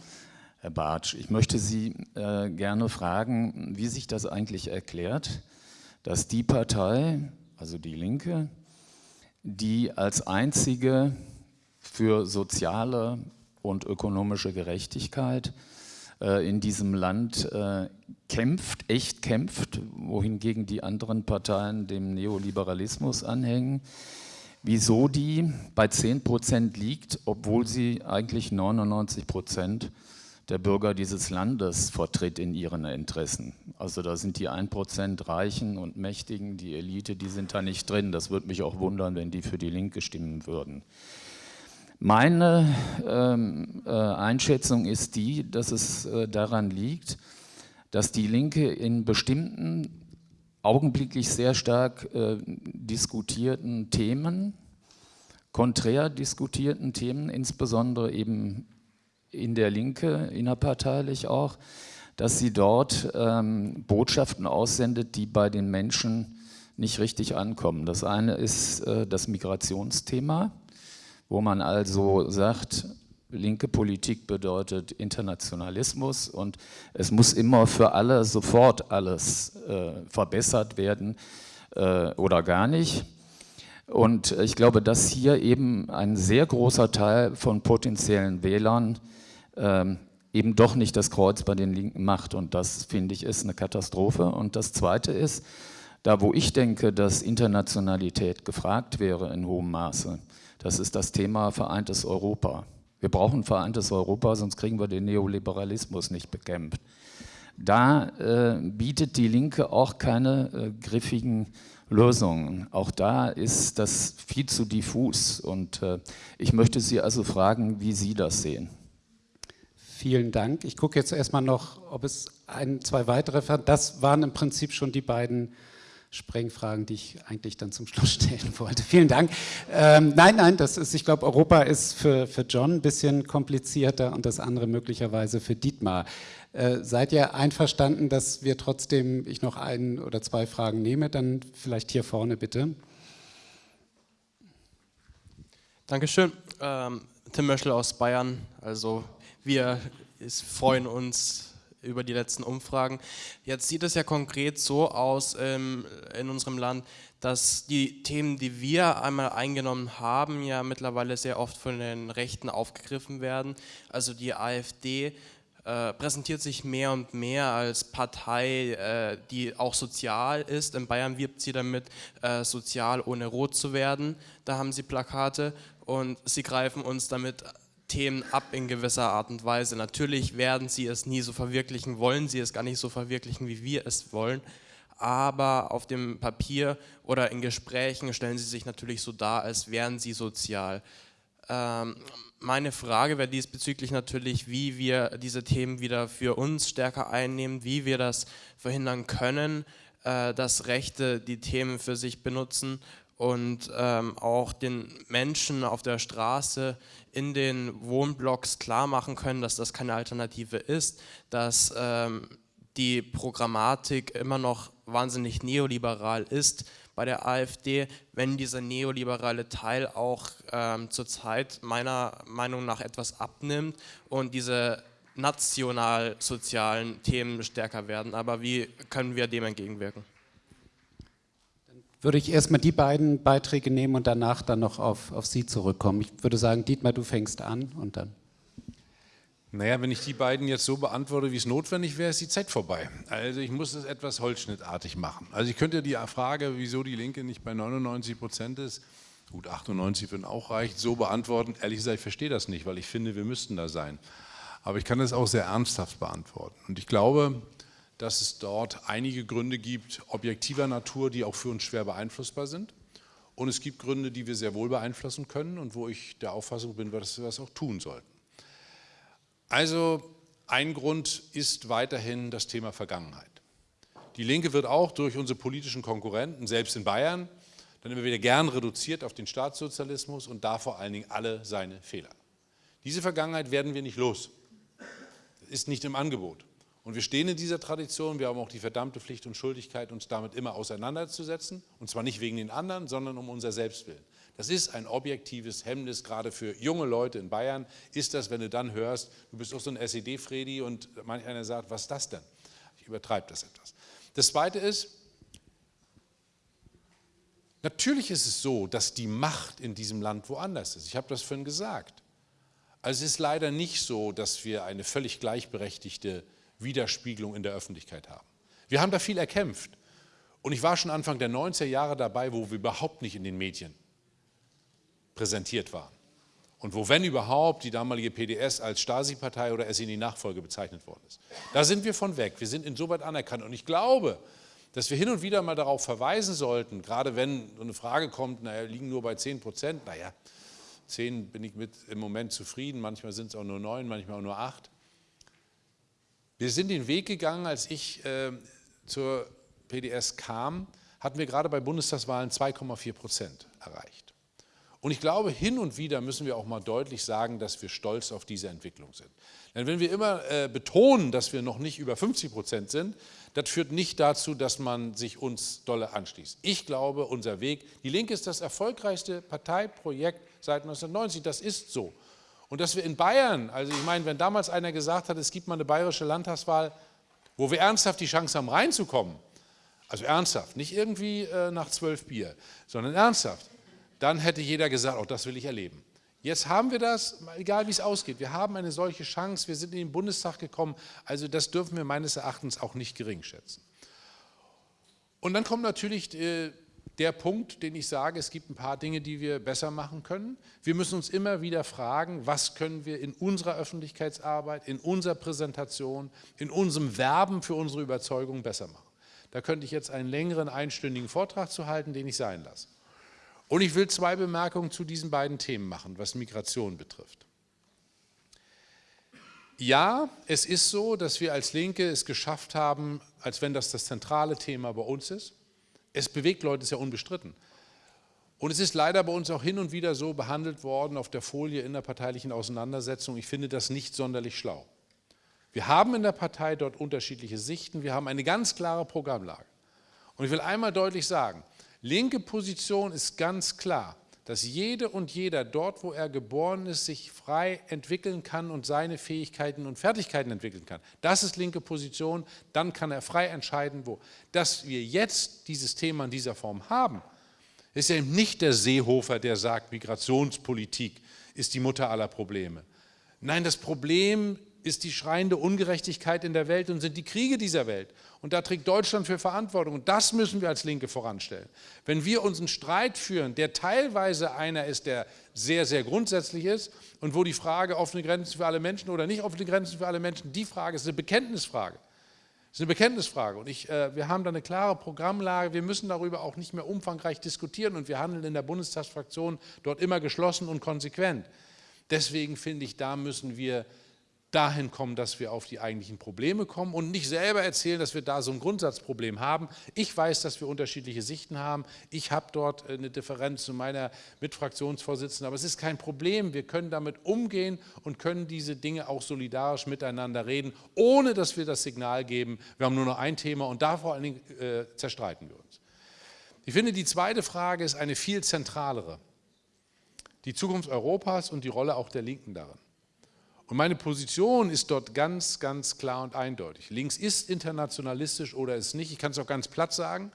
Herr Bartsch. Ich möchte Sie äh, gerne fragen, wie sich das eigentlich erklärt, dass die Partei, also die Linke, die als einzige für soziale und ökonomische Gerechtigkeit äh, in diesem Land äh, kämpft, echt kämpft, wohingegen die anderen Parteien dem Neoliberalismus anhängen. Wieso die bei 10 Prozent liegt, obwohl sie eigentlich 99 Prozent der Bürger dieses Landes vertritt in ihren Interessen. Also da sind die 1% Reichen und Mächtigen, die Elite, die sind da nicht drin. Das würde mich auch wundern, wenn die für die Linke stimmen würden. Meine ähm, äh, Einschätzung ist die, dass es äh, daran liegt, dass die Linke in bestimmten augenblicklich sehr stark äh, diskutierten Themen, konträr diskutierten Themen, insbesondere eben in der Linke, innerparteilich auch, dass sie dort ähm, Botschaften aussendet, die bei den Menschen nicht richtig ankommen. Das eine ist äh, das Migrationsthema, wo man also sagt, linke Politik bedeutet Internationalismus und es muss immer für alle sofort alles äh, verbessert werden äh, oder gar nicht. Und ich glaube, dass hier eben ein sehr großer Teil von potenziellen Wählern ähm, eben doch nicht das Kreuz bei den Linken macht. Und das, finde ich, ist eine Katastrophe. Und das Zweite ist, da wo ich denke, dass Internationalität gefragt wäre in hohem Maße, das ist das Thema vereintes Europa. Wir brauchen vereintes Europa, sonst kriegen wir den Neoliberalismus nicht bekämpft. Da äh, bietet die Linke auch keine äh, griffigen Lösungen. Auch da ist das viel zu diffus. Und äh, ich möchte Sie also fragen, wie Sie das sehen. Vielen Dank. Ich gucke jetzt erstmal noch, ob es ein, zwei weitere, das waren im Prinzip schon die beiden Sprengfragen, die ich eigentlich dann zum Schluss [laughs] stellen wollte. Vielen Dank. Ähm, nein, nein, das ist, ich glaube, Europa ist für, für John ein bisschen komplizierter und das andere möglicherweise für Dietmar. Äh, seid ihr einverstanden, dass wir trotzdem, ich noch ein oder zwei Fragen nehme, dann vielleicht hier vorne bitte. Dankeschön. Ähm, Tim Möschel aus Bayern. Also wir freuen uns über die letzten Umfragen. Jetzt sieht es ja konkret so aus ähm, in unserem Land, dass die Themen, die wir einmal eingenommen haben, ja mittlerweile sehr oft von den Rechten aufgegriffen werden. Also die AfD äh, präsentiert sich mehr und mehr als Partei, äh, die auch sozial ist. In Bayern wirbt sie damit, äh, sozial ohne rot zu werden. Da haben sie Plakate und sie greifen uns damit Themen ab in gewisser Art und Weise. Natürlich werden sie es nie so verwirklichen, wollen sie es gar nicht so verwirklichen, wie wir es wollen, aber auf dem Papier oder in Gesprächen stellen sie sich natürlich so dar, als wären sie sozial. Ähm, meine Frage wäre diesbezüglich natürlich, wie wir diese Themen wieder für uns stärker einnehmen, wie wir das verhindern können, äh, dass Rechte die Themen für sich benutzen und ähm, auch den Menschen auf der Straße in den Wohnblocks klar machen können, dass das keine Alternative ist, dass ähm, die Programmatik immer noch wahnsinnig neoliberal ist bei der AfD, wenn dieser neoliberale Teil auch ähm, zurzeit meiner Meinung nach etwas abnimmt und diese national-sozialen Themen stärker werden. Aber wie können wir dem entgegenwirken? Würde ich erstmal die beiden Beiträge nehmen und danach dann noch auf, auf Sie zurückkommen. Ich würde sagen, Dietmar, du fängst an und dann. Naja, wenn ich die beiden jetzt so beantworte, wie es notwendig wäre, ist die Zeit vorbei. Also ich muss es etwas holzschnittartig machen. Also ich könnte die Frage, wieso die Linke nicht bei 99 Prozent ist, gut 98 würden auch reicht, so beantworten. Ehrlich gesagt, ich verstehe das nicht, weil ich finde, wir müssten da sein. Aber ich kann das auch sehr ernsthaft beantworten. Und ich glaube, dass es dort einige Gründe gibt, objektiver Natur, die auch für uns schwer beeinflussbar sind. Und es gibt Gründe, die wir sehr wohl beeinflussen können und wo ich der Auffassung bin, dass wir das auch tun sollten. Also ein Grund ist weiterhin das Thema Vergangenheit. Die Linke wird auch durch unsere politischen Konkurrenten, selbst in Bayern, dann immer wieder gern reduziert auf den Staatssozialismus und da vor allen Dingen alle seine Fehler. Diese Vergangenheit werden wir nicht los. Ist nicht im Angebot. Und wir stehen in dieser Tradition, wir haben auch die verdammte Pflicht und Schuldigkeit, uns damit immer auseinanderzusetzen. Und zwar nicht wegen den anderen, sondern um unser Selbstwillen. Das ist ein objektives Hemmnis, gerade für junge Leute in Bayern, ist das, wenn du dann hörst, du bist auch so ein SED-Fredi und manch einer sagt, was ist das denn? Ich übertreibe das etwas. Das Zweite ist, natürlich ist es so, dass die Macht in diesem Land woanders ist. Ich habe das vorhin gesagt. Also es ist leider nicht so, dass wir eine völlig gleichberechtigte Widerspiegelung in der Öffentlichkeit haben. Wir haben da viel erkämpft. Und ich war schon Anfang der 90er Jahre dabei, wo wir überhaupt nicht in den Medien präsentiert waren. Und wo, wenn überhaupt, die damalige PDS als Stasi-Partei oder SNI-Nachfolge bezeichnet worden ist. Da sind wir von weg. Wir sind insoweit anerkannt. Und ich glaube, dass wir hin und wieder mal darauf verweisen sollten, gerade wenn so eine Frage kommt, naja, liegen nur bei 10 Prozent, naja, 10 bin ich mit im Moment zufrieden, manchmal sind es auch nur 9, manchmal auch nur 8. Wir sind den Weg gegangen, als ich äh, zur PDS kam, hatten wir gerade bei Bundestagswahlen 2,4 Prozent erreicht. Und ich glaube, hin und wieder müssen wir auch mal deutlich sagen, dass wir stolz auf diese Entwicklung sind. Denn wenn wir immer äh, betonen, dass wir noch nicht über 50 Prozent sind, das führt nicht dazu, dass man sich uns dolle anschließt. Ich glaube, unser Weg, die Linke ist das erfolgreichste Parteiprojekt seit 1990, das ist so. Und dass wir in Bayern, also ich meine, wenn damals einer gesagt hat, es gibt mal eine bayerische Landtagswahl, wo wir ernsthaft die Chance haben, reinzukommen, also ernsthaft, nicht irgendwie äh, nach zwölf Bier, sondern ernsthaft, dann hätte jeder gesagt, auch oh, das will ich erleben. Jetzt haben wir das, egal wie es ausgeht, wir haben eine solche Chance, wir sind in den Bundestag gekommen, also das dürfen wir meines Erachtens auch nicht gering schätzen. Und dann kommt natürlich äh, der Punkt, den ich sage, es gibt ein paar Dinge, die wir besser machen können. Wir müssen uns immer wieder fragen, was können wir in unserer Öffentlichkeitsarbeit, in unserer Präsentation, in unserem Werben für unsere Überzeugung besser machen. Da könnte ich jetzt einen längeren einstündigen Vortrag zu halten, den ich sein lasse. Und ich will zwei Bemerkungen zu diesen beiden Themen machen, was Migration betrifft. Ja, es ist so, dass wir als Linke es geschafft haben, als wenn das das zentrale Thema bei uns ist, es bewegt Leute, ist ja unbestritten. Und es ist leider bei uns auch hin und wieder so behandelt worden auf der Folie innerparteilichen Auseinandersetzung. Ich finde das nicht sonderlich schlau. Wir haben in der Partei dort unterschiedliche Sichten, wir haben eine ganz klare Programmlage. Und ich will einmal deutlich sagen, linke Position ist ganz klar, dass jede und jeder dort, wo er geboren ist, sich frei entwickeln kann und seine Fähigkeiten und Fertigkeiten entwickeln kann. Das ist linke Position, dann kann er frei entscheiden, wo. Dass wir jetzt dieses Thema in dieser Form haben, ist ja eben nicht der Seehofer, der sagt, Migrationspolitik ist die Mutter aller Probleme. Nein, das Problem ist die schreiende Ungerechtigkeit in der Welt und sind die Kriege dieser Welt. Und da trägt Deutschland für Verantwortung. Und das müssen wir als Linke voranstellen. Wenn wir uns einen Streit führen, der teilweise einer ist, der sehr, sehr grundsätzlich ist und wo die Frage offene Grenzen für alle Menschen oder nicht offene Grenzen für alle Menschen, die Frage ist eine Bekenntnisfrage. Das ist eine Bekenntnisfrage und ich, äh, wir haben da eine klare Programmlage, wir müssen darüber auch nicht mehr umfangreich diskutieren und wir handeln in der Bundestagsfraktion dort immer geschlossen und konsequent. Deswegen finde ich, da müssen wir dahin kommen, dass wir auf die eigentlichen Probleme kommen und nicht selber erzählen, dass wir da so ein Grundsatzproblem haben. Ich weiß, dass wir unterschiedliche Sichten haben. Ich habe dort äh, eine Differenz zu meiner Mitfraktionsvorsitzenden, aber es ist kein Problem. Wir können damit umgehen und können diese Dinge auch solidarisch miteinander reden, ohne dass wir das Signal geben, wir haben nur noch ein Thema und da vor allen Dingen äh, zerstreiten wir uns. Ich finde, die zweite Frage ist eine viel zentralere. Die Zukunft Europas und die Rolle auch der Linken darin. Und meine Position ist dort ganz, ganz klar und eindeutig. Links ist internationalistisch oder ist nicht. Ich kann es auch ganz platt sagen.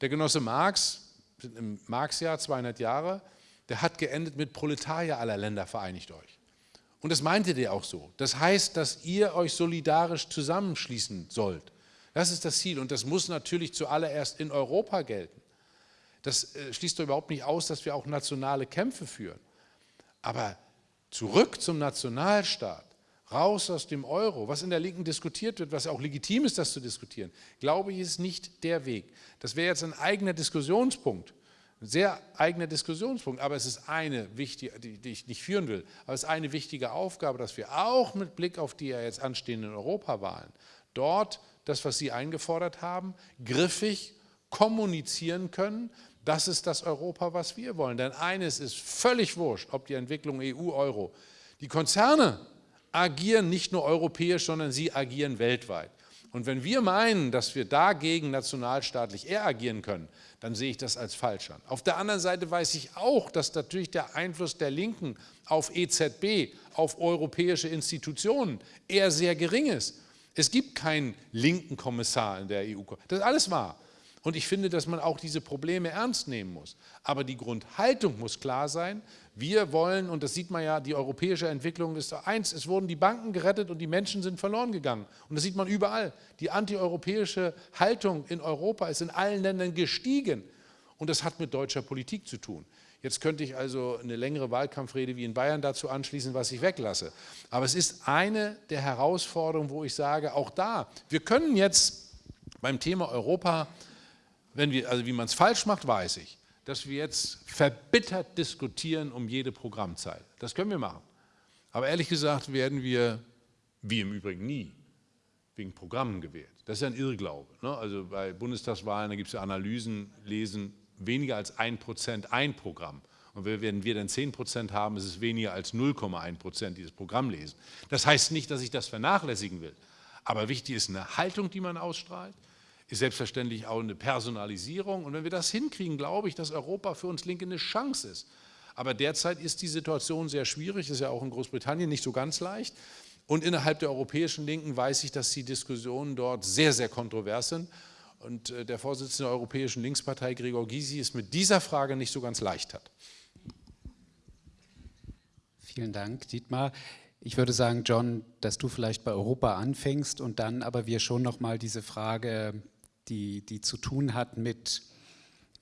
Der Genosse Marx, im Marx-Jahr 200 Jahre, der hat geendet mit Proletarier aller Länder, vereinigt euch. Und das meinte der auch so. Das heißt, dass ihr euch solidarisch zusammenschließen sollt. Das ist das Ziel und das muss natürlich zuallererst in Europa gelten. Das äh, schließt doch überhaupt nicht aus, dass wir auch nationale Kämpfe führen. Aber zurück zum Nationalstaat, raus aus dem Euro, was in der Linken diskutiert wird, was auch legitim ist, das zu diskutieren, glaube ich, ist nicht der Weg. Das wäre jetzt ein eigener Diskussionspunkt, ein sehr eigener Diskussionspunkt, aber es ist eine wichtige, die ich nicht führen will, aber es ist eine wichtige Aufgabe, dass wir auch mit Blick auf die ja jetzt anstehenden Europawahlen dort das, was Sie eingefordert haben, griffig kommunizieren können, das ist das Europa, was wir wollen. Denn eines ist völlig wurscht, ob die Entwicklung EU, Euro. Die Konzerne agieren nicht nur europäisch, sondern sie agieren weltweit. Und wenn wir meinen, dass wir dagegen nationalstaatlich eher agieren können, dann sehe ich das als falsch an. Auf der anderen Seite weiß ich auch, dass natürlich der Einfluss der Linken auf EZB, auf europäische Institutionen eher sehr gering ist. Es gibt keinen linken Kommissar in der EU. Das ist alles wahr. Und ich finde, dass man auch diese Probleme ernst nehmen muss. Aber die Grundhaltung muss klar sein. Wir wollen, und das sieht man ja, die europäische Entwicklung ist eins, es wurden die Banken gerettet und die Menschen sind verloren gegangen. Und das sieht man überall. Die antieuropäische Haltung in Europa ist in allen Ländern gestiegen. Und das hat mit deutscher Politik zu tun. Jetzt könnte ich also eine längere Wahlkampfrede wie in Bayern dazu anschließen, was ich weglasse. Aber es ist eine der Herausforderungen, wo ich sage, auch da, wir können jetzt beim Thema Europa wenn wir, also wie man es falsch macht, weiß ich, dass wir jetzt verbittert diskutieren um jede Programmzeile. Das können wir machen. Aber ehrlich gesagt werden wir, wie im Übrigen nie, wegen Programmen gewählt. Das ist ja ein Irrglaube. Ne? Also bei Bundestagswahlen, da gibt es ja Analysen, lesen weniger als ein Prozent ein Programm. Und wenn wir dann 10 Prozent haben, ist es weniger als 0,1 Prozent dieses Programm lesen. Das heißt nicht, dass ich das vernachlässigen will. Aber wichtig ist eine Haltung, die man ausstrahlt ist selbstverständlich auch eine Personalisierung. Und wenn wir das hinkriegen, glaube ich, dass Europa für uns Linke eine Chance ist. Aber derzeit ist die Situation sehr schwierig, ist ja auch in Großbritannien nicht so ganz leicht. Und innerhalb der europäischen Linken weiß ich, dass die Diskussionen dort sehr, sehr kontrovers sind. Und äh, der Vorsitzende der Europäischen Linkspartei, Gregor Gysi, es mit dieser Frage nicht so ganz leicht hat. Vielen Dank, Dietmar. Ich würde sagen, John, dass du vielleicht bei Europa anfängst und dann aber wir schon nochmal diese Frage die, die zu tun hat mit,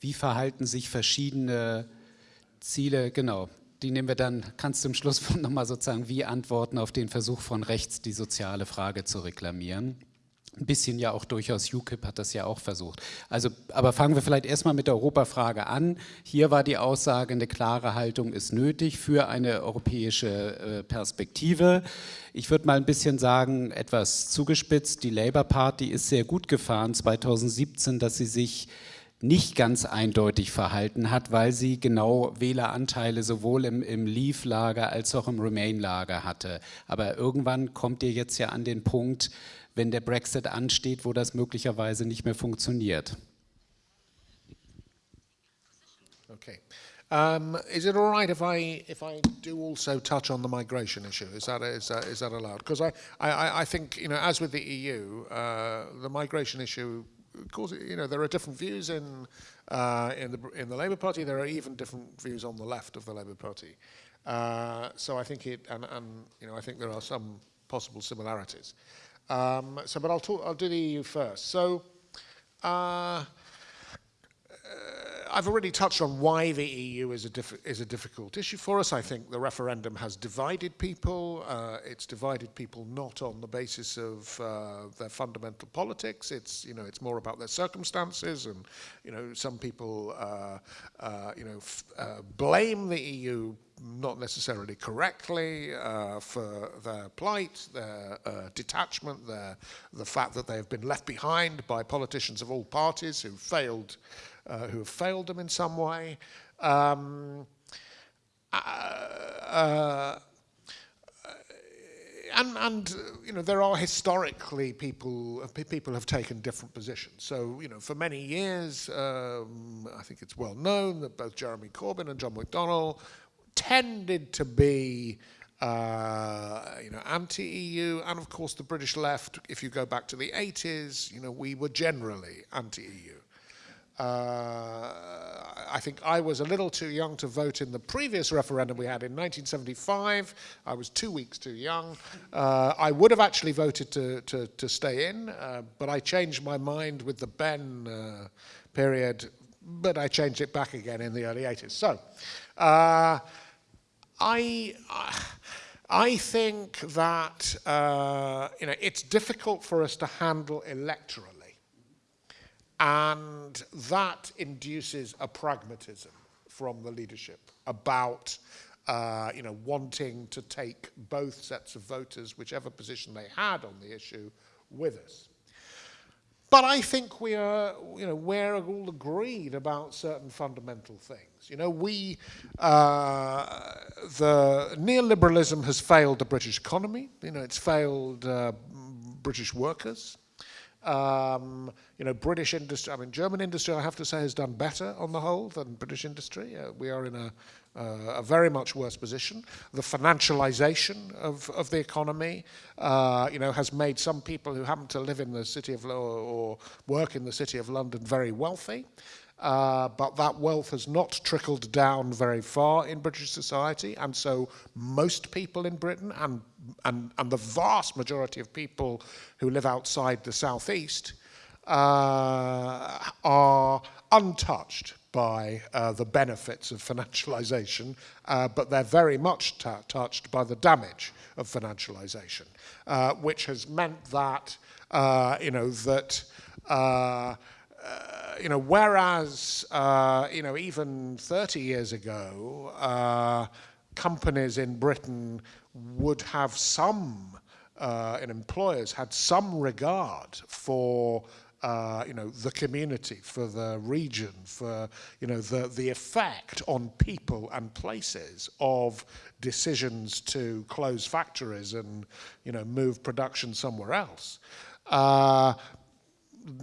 wie verhalten sich verschiedene Ziele, genau, die nehmen wir dann, kannst du im Schluss [laughs] nochmal sozusagen wie antworten auf den Versuch von rechts, die soziale Frage zu reklamieren. Ein bisschen ja auch durchaus UKIP hat das ja auch versucht. Also, aber fangen wir vielleicht erstmal mit der Europafrage an. Hier war die Aussage, eine klare Haltung ist nötig für eine europäische äh, Perspektive. Ich würde mal ein bisschen sagen, etwas zugespitzt, die Labour Party ist sehr gut gefahren 2017, dass sie sich nicht ganz eindeutig verhalten hat, weil sie genau Wähleranteile sowohl im, im Leave-Lager als auch im Remain-Lager hatte. Aber irgendwann kommt ihr jetzt ja an den Punkt, wenn der Brexit ansteht, wo das möglicherweise nicht mehr funktioniert. Okay. Um, is it all right if I if I do also touch on the migration issue? Is that is that, is that allowed? Because I, I I think you know as with the EU, uh, the migration issue of course, you know, there are different views in uh, in the in the Labour Party. There are even different views on the left of the Labour Party. Uh, so I think it, and, and you know, I think there are some possible similarities. Um, so, but I'll talk. I'll do the EU first. So. Uh, I've already touched on why the EU is a, is a difficult issue for us. I think the referendum has divided people. Uh, it's divided people not on the basis of uh, their fundamental politics. It's, you know, it's more about their circumstances. And, you know, some people, uh, uh you know, uh, blame the EU not necessarily correctly uh, for their plight, their uh, detachment, their, the fact that they have been left behind by politicians of all parties who failed uh, who have failed them in some way. Um, uh, uh, and, and you know there are historically people people have taken different positions. So you know for many years, um, I think it's well known that both Jeremy Corbyn and John McDonnell tended to be uh, you know, anti-EU, and of course the British left, if you go back to the 80s, you know, we were generally anti-EU. Uh, I think I was a little too young to vote in the previous referendum we had in 1975. I was two weeks too young. Uh, I would have actually voted to, to, to stay in, uh, but I changed my mind with the Ben uh, period, but I changed it back again in the early 80s. So, uh, I... I think that uh, you know it's difficult for us to handle electorally and that induces a pragmatism from the leadership about uh, you know, wanting to take both sets of voters, whichever position they had on the issue, with us. But I think we are, you know, we're all agreed about certain fundamental things. You know, we, uh, the neoliberalism has failed the British economy. You know, it's failed uh, British workers. Um, you know, British industry, I mean, German industry, I have to say, has done better on the whole than British industry. Uh, we are in a, uh, a very much worse position. The financialization of, of the economy, uh, you know, has made some people who happen to live in the city of, or, or work in the city of London very wealthy. Uh, but that wealth has not trickled down very far in British society, and so most people in Britain and, and, and the vast majority of people who live outside the southeast uh, are untouched by uh, the benefits of financialization, uh, but they're very much touched by the damage of financialization, uh, which has meant that, you know, that uh, you know, whereas, uh, you know, even 30 years ago, uh, companies in Britain would have some, uh, and employers had some regard for uh, you know, the community, for the region, for, you know, the, the effect on people and places of decisions to close factories and, you know, move production somewhere else.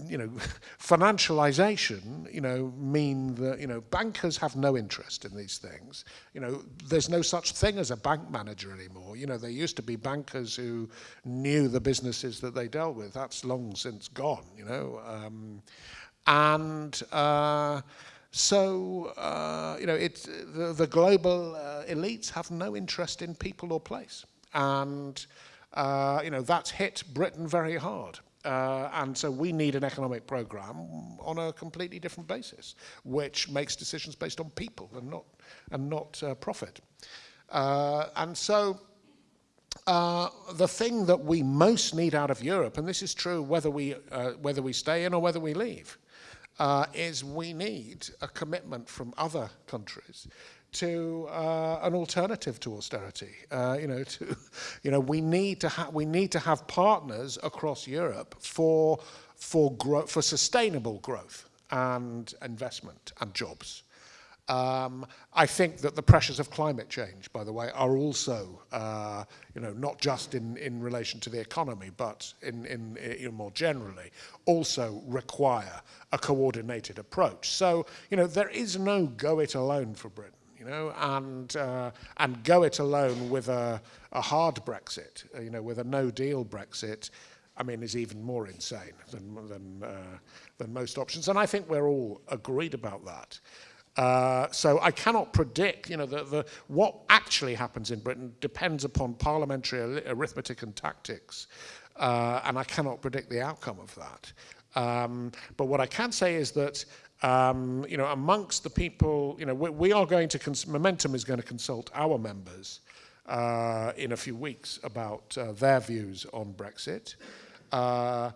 You know, [laughs] financialization, you know, mean that, you know, bankers have no interest in these things. You know, there's no such thing as a bank manager anymore. You know, there used to be bankers who knew the businesses that they dealt with. That's long since gone, you know. Um, and uh, so, uh, you know, it's, the, the global uh, elites have no interest in people or place. And, uh, you know, that's hit Britain very hard. Uh, and so we need an economic program on a completely different basis, which makes decisions based on people and not, and not uh, profit. Uh, and so uh, the thing that we most need out of Europe, and this is true whether we, uh, whether we stay in or whether we leave, uh, is we need a commitment from other countries to uh, an alternative to austerity. Uh, you know, [laughs] to, you know, we need to have we need to have partners across Europe for for growth for sustainable growth. and investment and jobs. Um, I think that the pressures of climate change, by the way, are also, uh, you know, not just in, in relation to the economy, but in, in, in more generally, also require a coordinated approach. So, you know, there is no go it alone for Britain you know, and, uh, and go it alone with a, a hard Brexit, uh, you know, with a no-deal Brexit, I mean, is even more insane than, than, uh, than most options. And I think we're all agreed about that. Uh, so I cannot predict, you know, the, the, what actually happens in Britain depends upon parliamentary arithmetic and tactics, uh, and I cannot predict the outcome of that. Um, but what I can say is that um, you know, amongst the people, you know, we, we are going to, Momentum is going to consult our members uh, in a few weeks about uh, their views on Brexit. Uh,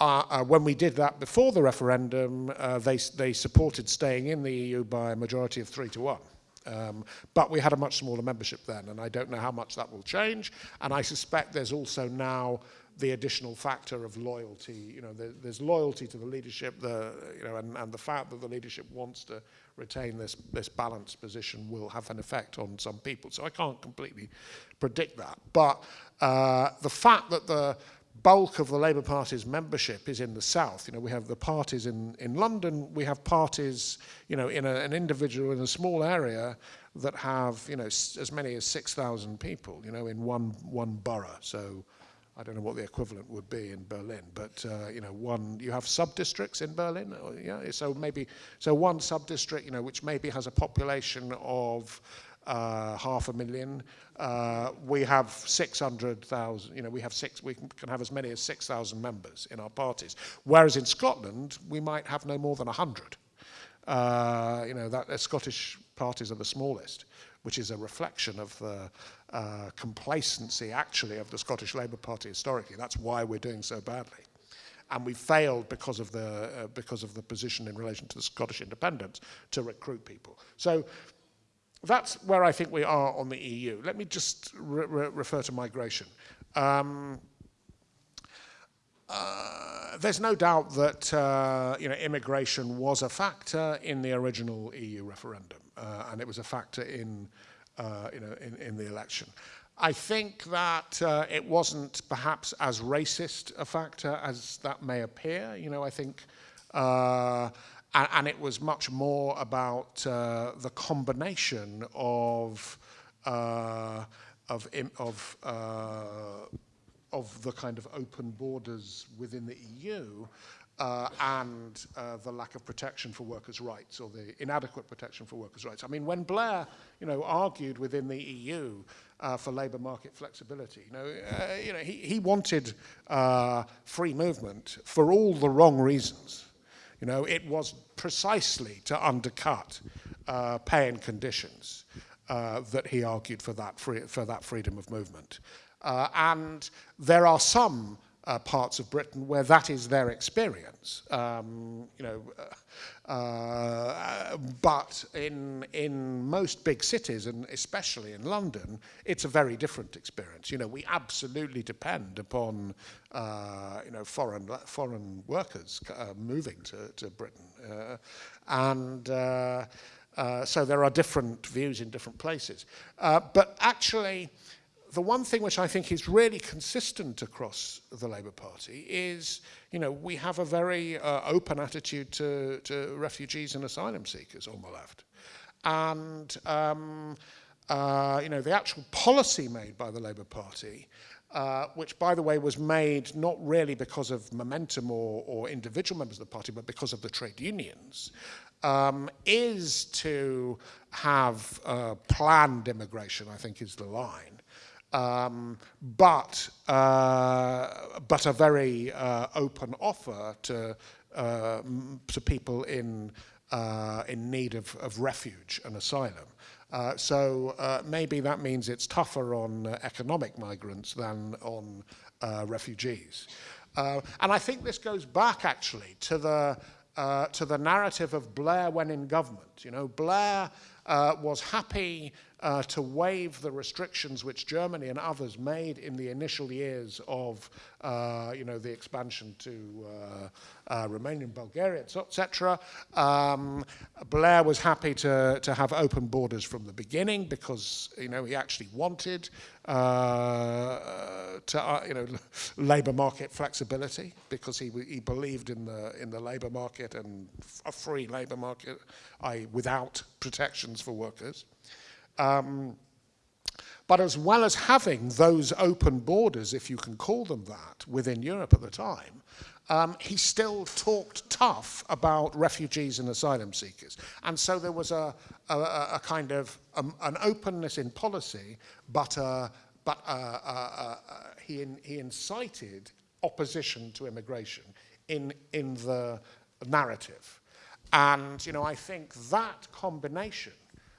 uh, uh when we did that before the referendum, uh, they, they supported staying in the EU by a majority of three to one. Um, but we had a much smaller membership then, and I don't know how much that will change. And I suspect there's also now the additional factor of loyalty. You know, there, there's loyalty to the leadership, the, you know, and, and the fact that the leadership wants to retain this, this balanced position will have an effect on some people. So I can't completely predict that. But uh, the fact that the bulk of the Labour Party's membership is in the south. You know, we have the parties in, in London, we have parties, you know, in a, an individual in a small area that have, you know, as many as 6,000 people, you know, in one, one borough. So I don't know what the equivalent would be in Berlin, but uh, you know, one you have sub-districts in Berlin, or, yeah. So maybe so one sub-district, you know, which maybe has a population of uh, half a million. Uh, we have 600,000, you know, we have six, we can, can have as many as 6,000 members in our parties. Whereas in Scotland, we might have no more than 100. Uh, you know, that uh, Scottish parties are the smallest, which is a reflection of the uh, complacency actually of the Scottish Labour Party historically. That's why we're doing so badly. And we failed because of the uh, because of the position in relation to the Scottish independence to recruit people. So that's where I think we are on the EU. Let me just re re refer to migration. Um, uh, there's no doubt that uh, you know immigration was a factor in the original EU referendum, uh, and it was a factor in uh, you know, in, in the election. I think that uh, it wasn't perhaps as racist a factor as that may appear. You know, I think, uh, and, and, it was much more about uh, the combination of uh, of of of the kind of open borders within the EU uh, and uh, the lack of protection for workers' rights or the inadequate protection for workers' rights. I mean, when Blair, you know, argued within the EU uh, for labour market flexibility, you know, uh, you know he, he wanted uh, free movement for all the wrong reasons. You know, it was precisely to undercut uh, pay and conditions that he argued for that, free, for that freedom of movement. and there are some uh, parts of Britain where that is their experience. Um, you know, uh, uh, but in in most big cities and especially in London, it's a very different experience. You know, we absolutely depend upon uh, you know foreign foreign workers uh, moving to to Britain, uh, and. so there are different views in different places. but actually, the one thing which I think is really consistent across the Labour Party is, you know, we have a very uh, open attitude to, to refugees and asylum seekers on the left. And, um, uh, you know, the actual policy made by the Labour Party, uh, which, by the way, was made not really because of momentum or, or individual members of the party, but because of the trade unions, um, is to have uh, planned immigration, I think is the line um, but, uh, but a very uh, open offer to, uh, to people in, uh, in need of, of refuge and asylum. Uh, so uh, maybe that means it's tougher on economic migrants than on refugees. and I think this goes back actually to the, to the narrative of Blair when in government. You know, Blair was happy uh, to waive the restrictions which Germany and others made in the initial years of, uh, you know, the expansion to uh, uh Romania and Bulgaria, etc. Um, Blair was happy to, to have open borders from the beginning because, you know, he actually wanted uh, to, you know, [laughs] labour market flexibility because he, he believed in the, in the labour market and a free labour market, i.e. without protections for workers. Um, but as well as having those open borders, if you can call them that, within Europe at the time, um, he still talked tough about refugees and asylum seekers. And so there was a, a, a kind of um, an openness in policy, but, uh, but uh, uh, uh, he, in, he incited opposition to immigration in, in the narrative. And, you know, I think that combination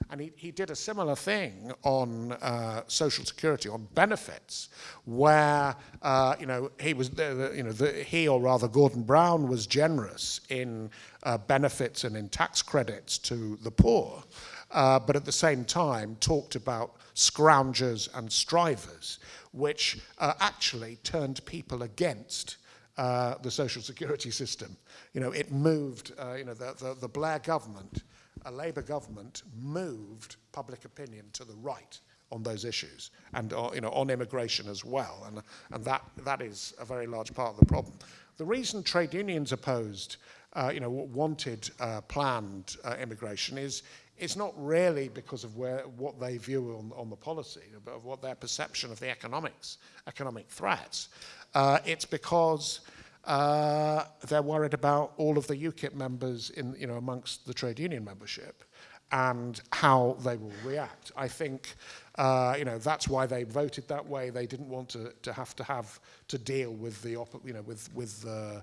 and he, he did a similar thing on uh, social security, on benefits, where uh, you know he was, the, you know, the, he or rather Gordon Brown was generous in uh, benefits and in tax credits to the poor, uh, but at the same time talked about scroungers and strivers, which uh, actually turned people against uh, the social security system. You know, it moved, you know, the, the, the Blair government a Labour government moved public opinion to the right on those issues and uh, you know, on immigration as well. And, and that, that is a very large part of the problem. The reason trade unions opposed, uh, you know, wanted uh, planned uh, immigration is, it's not really because of where, what they view on, on the policy, but of what their perception of the economics, economic threats. Uh, it's because uh, they're worried about all of the UKIP members in, you know, amongst the trade union membership and how they will react. I think, uh, you know, that's why they voted that way. They didn't want to, to have to have to deal with the, you know, with, with uh,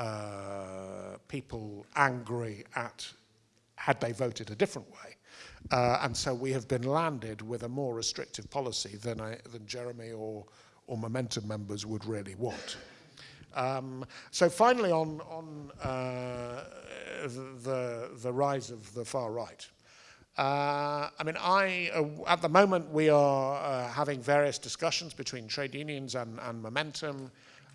uh, people angry at had they voted a different way. Uh, and so we have been landed with a more restrictive policy than, I, than Jeremy or, or Momentum members would really want. Um, so finally on, on uh, the, the rise of the far right. Uh, I mean, I, uh, at the moment we are uh, having various discussions between trade unions and, and Momentum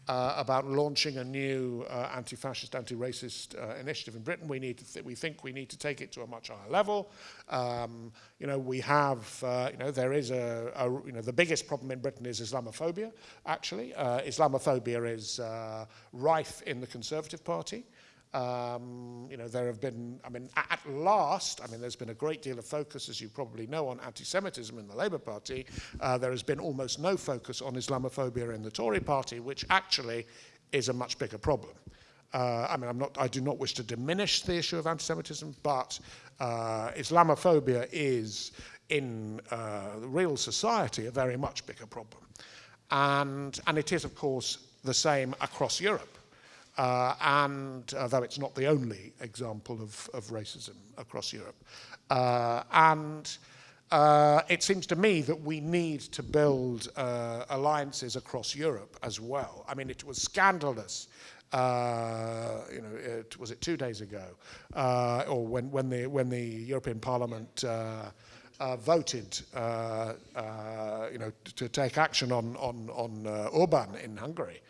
uh, about launching a new uh, anti-fascist, anti-racist uh, initiative in Britain. We need to th we think we need to take it to a much higher level. Um, you know, we have, uh, you know, there is a, a, you know, the biggest problem in Britain is Islamophobia, actually. Uh, Islamophobia is uh, rife in the Conservative Party. Um, you know, there have been, I mean, at last, I mean, there's been a great deal of focus, as you probably know, on anti-Semitism in the Labour Party. Uh, there has been almost no focus on Islamophobia in the Tory Party, which actually is a much bigger problem. Uh, I mean, I'm not, I do not wish to diminish the issue of anti-Semitism, but uh, Islamophobia is, in uh, real society, a very much bigger problem. And, and it is, of course, the same across Europe. Uh, and uh, though it's not the only example of, of racism across Europe. Uh, and uh, it seems to me that we need to build uh, alliances across Europe as well. I mean, it was scandalous uh, you know, it, was it two days ago, uh, or when, when, the, when the European Parliament uh, uh voted, uh, you know, to take action on, on, on Orban in Hungary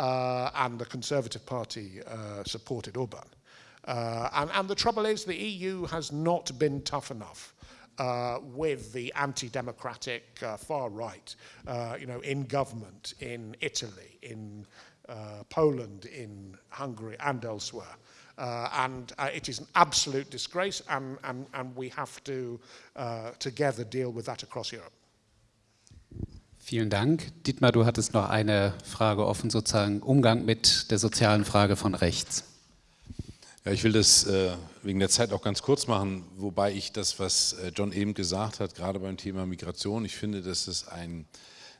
uh, and the Conservative Party uh, supported Orban. Uh, and, and the trouble is the EU has not been tough enough uh, with the anti-democratic uh, far right, uh, you know, in government, in Italy, in Poland, in Hungary and elsewhere. and it is an absolute disgrace and, and, and we have to together deal with that across Europe. Vielen Dank. Dietmar, du hattest noch eine Frage offen, sozusagen Umgang mit der sozialen Frage von rechts. Ja, ich will das äh, wegen der Zeit auch ganz kurz machen, wobei ich das, was äh, John eben gesagt hat, gerade beim Thema Migration, ich finde, dass es ein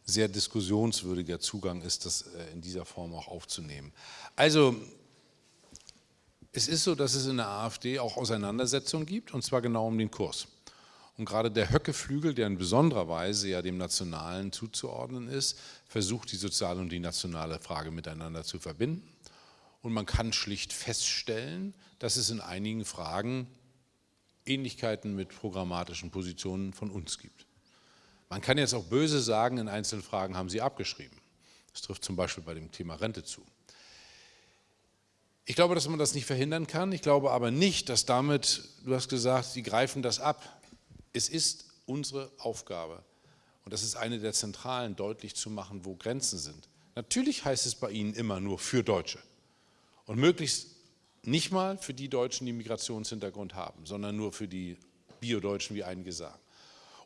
sehr diskussionswürdiger Zugang ist, das äh, in dieser Form auch aufzunehmen. Also, es ist so, dass es in der AfD auch Auseinandersetzungen gibt, und zwar genau um den Kurs. Und gerade der Höcke-Flügel, der in besonderer Weise ja dem Nationalen zuzuordnen ist, versucht die soziale und die nationale Frage miteinander zu verbinden. Und man kann schlicht feststellen, dass es in einigen Fragen Ähnlichkeiten mit programmatischen Positionen von uns gibt. Man kann jetzt auch böse sagen, in einzelnen Fragen haben Sie abgeschrieben. Das trifft zum Beispiel bei dem Thema Rente zu. Ich glaube, dass man das nicht verhindern kann. Ich glaube aber nicht, dass damit, du hast gesagt, Sie greifen das ab. Es ist unsere Aufgabe, und das ist eine der zentralen, deutlich zu machen, wo Grenzen sind. Natürlich heißt es bei Ihnen immer nur für Deutsche und möglichst nicht mal für die Deutschen, die Migrationshintergrund haben, sondern nur für die Biodeutschen, wie einige sagen.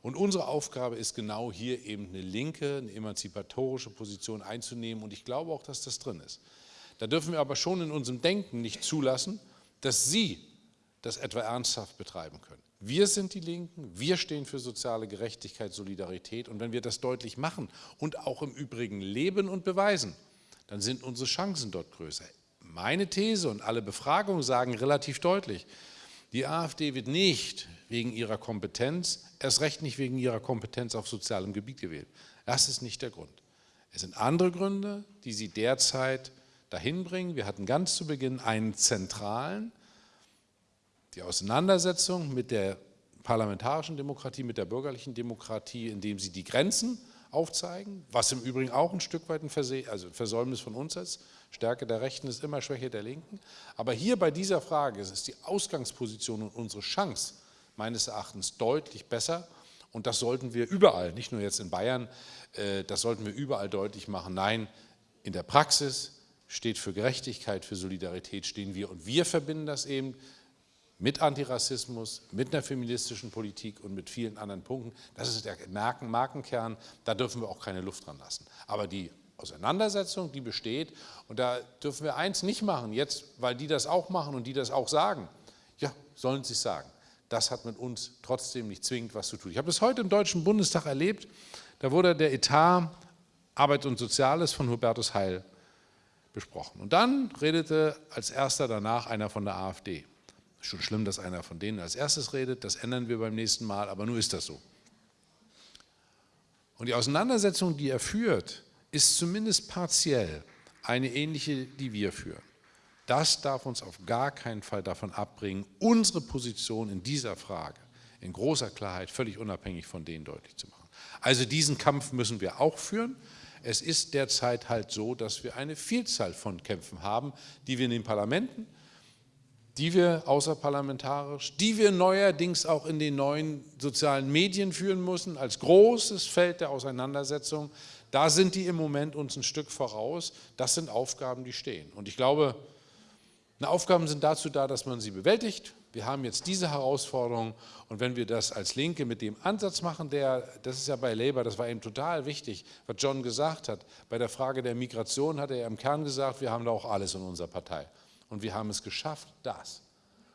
Und unsere Aufgabe ist genau hier eben eine linke, eine emanzipatorische Position einzunehmen und ich glaube auch, dass das drin ist. Da dürfen wir aber schon in unserem Denken nicht zulassen, dass Sie das etwa ernsthaft betreiben können. Wir sind die Linken, wir stehen für soziale Gerechtigkeit, Solidarität und wenn wir das deutlich machen und auch im Übrigen leben und beweisen, dann sind unsere Chancen dort größer. Meine These und alle Befragungen sagen relativ deutlich, die AfD wird nicht wegen ihrer Kompetenz, erst recht nicht wegen ihrer Kompetenz auf sozialem Gebiet gewählt. Das ist nicht der Grund. Es sind andere Gründe, die sie derzeit dahin bringen. Wir hatten ganz zu Beginn einen zentralen, die Auseinandersetzung mit der parlamentarischen Demokratie, mit der bürgerlichen Demokratie, indem sie die Grenzen aufzeigen, was im Übrigen auch ein Stück weit ein Verse also Versäumnis von uns ist. Stärke der Rechten ist immer Schwäche der Linken. Aber hier bei dieser Frage ist die Ausgangsposition und unsere Chance meines Erachtens deutlich besser. Und das sollten wir überall, nicht nur jetzt in Bayern, äh, das sollten wir überall deutlich machen. Nein, in der Praxis steht für Gerechtigkeit, für Solidarität stehen wir. Und wir verbinden das eben mit Antirassismus, mit einer feministischen Politik und mit vielen anderen Punkten. Das ist der Markenkern, da dürfen wir auch keine Luft dran lassen. Aber die Auseinandersetzung, die besteht, und da dürfen wir eins nicht machen, jetzt, weil die das auch machen und die das auch sagen. Ja, sollen sie es sagen das hat mit uns trotzdem nicht zwingend was zu tun. Ich habe das heute im Deutschen Bundestag erlebt, da wurde der Etat Arbeit und Soziales von Hubertus Heil besprochen. Und dann redete als erster danach einer von der AfD. Schon schlimm, dass einer von denen als erstes redet, das ändern wir beim nächsten Mal, aber nur ist das so. Und die Auseinandersetzung, die er führt, ist zumindest partiell eine ähnliche, die wir führen. Das darf uns auf gar keinen Fall davon abbringen, unsere Position in dieser Frage in großer Klarheit, völlig unabhängig von denen deutlich zu machen. Also diesen Kampf müssen wir auch führen. Es ist derzeit halt so, dass wir eine Vielzahl von Kämpfen haben, die wir in den Parlamenten, die wir außerparlamentarisch, die wir neuerdings auch in den neuen sozialen Medien führen müssen, als großes Feld der Auseinandersetzung. Da sind die im Moment uns ein Stück voraus. Das sind Aufgaben, die stehen. Und ich glaube, Aufgaben sind dazu da, dass man sie bewältigt. Wir haben jetzt diese Herausforderung und wenn wir das als Linke mit dem Ansatz machen, der, das ist ja bei Labour, das war eben total wichtig, was John gesagt hat, bei der Frage der Migration hat er im Kern gesagt, wir haben da auch alles in unserer Partei und wir haben es geschafft, das.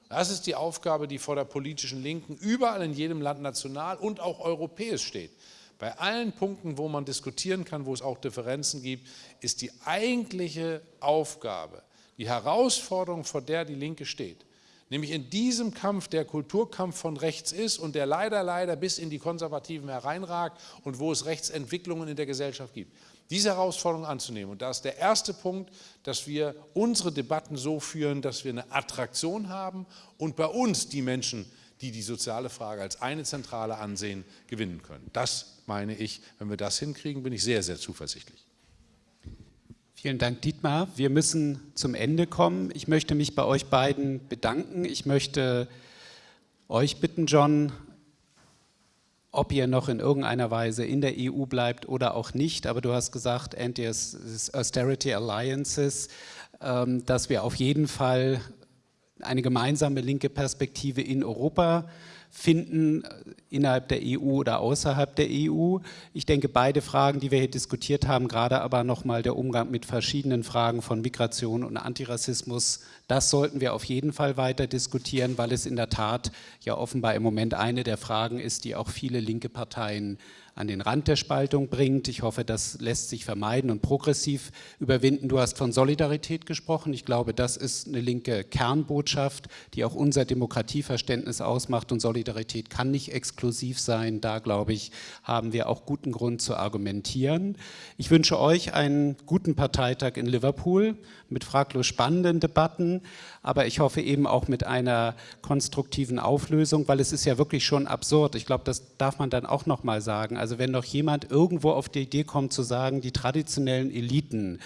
Das ist die Aufgabe, die vor der politischen Linken überall in jedem Land national und auch europäisch steht. Bei allen Punkten, wo man diskutieren kann, wo es auch Differenzen gibt, ist die eigentliche Aufgabe, die Herausforderung, vor der die Linke steht, nämlich in diesem Kampf, der Kulturkampf von rechts ist und der leider, leider bis in die Konservativen hereinragt und wo es Rechtsentwicklungen in der Gesellschaft gibt, diese Herausforderung anzunehmen. Und da ist der erste Punkt, dass wir unsere Debatten so führen, dass wir eine Attraktion haben und bei uns die Menschen, die die soziale Frage als eine zentrale ansehen, gewinnen können. Das meine ich, wenn wir das hinkriegen, bin ich sehr, sehr zuversichtlich. Vielen Dank, Dietmar. Wir müssen zum Ende kommen. Ich möchte mich bei euch beiden bedanken. Ich möchte euch bitten, John, ob ihr noch in irgendeiner Weise in der EU bleibt oder auch nicht, aber du hast gesagt, Anti-Austerity Alliances, ähm, dass wir auf jeden Fall eine gemeinsame linke Perspektive in Europa finden äh, innerhalb der EU oder außerhalb der EU. Ich denke, beide Fragen, die wir hier diskutiert haben, gerade aber nochmal der Umgang mit verschiedenen Fragen von Migration und Antirassismus, das sollten wir auf jeden Fall weiter diskutieren, weil es in der Tat ja offenbar im Moment eine der Fragen ist, die auch viele linke Parteien an den Rand der Spaltung bringt. Ich hoffe, das lässt sich vermeiden und progressiv überwinden. Du hast von Solidarität gesprochen. Ich glaube, das ist eine linke Kernbotschaft, die auch unser Demokratieverständnis ausmacht und Solidarität kann nicht exklusiv sein. Da, glaube ich, haben wir auch guten Grund zu argumentieren. Ich wünsche euch einen guten Parteitag in Liverpool mit fraglos spannenden Debatten, aber ich hoffe eben auch mit einer konstruktiven Auflösung, weil es ist ja wirklich schon absurd. Ich glaube, das darf man dann auch noch mal sagen. Also wenn doch jemand irgendwo auf die Idee kommt zu sagen, die traditionellen Eliten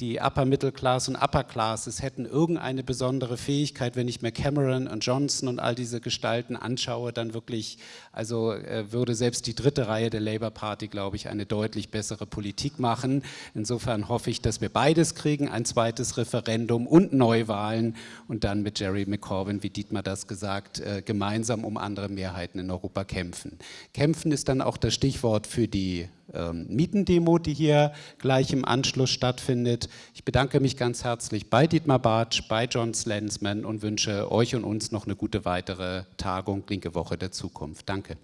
die Upper Middle Class und Upper Classes hätten irgendeine besondere Fähigkeit, wenn ich mir Cameron und Johnson und all diese Gestalten anschaue, dann wirklich, also äh, würde selbst die dritte Reihe der Labour Party, glaube ich, eine deutlich bessere Politik machen. Insofern hoffe ich, dass wir beides kriegen, ein zweites Referendum und Neuwahlen und dann mit Jerry McCorvin, wie Dietmar das gesagt, äh, gemeinsam um andere Mehrheiten in Europa kämpfen. Kämpfen ist dann auch das Stichwort für die ähm, Mietendemo, die hier gleich im Anschluss stattfindet. Ich bedanke mich ganz herzlich bei Dietmar Bartsch, bei John Slensman und wünsche euch und uns noch eine gute weitere Tagung, linke Woche der Zukunft. Danke.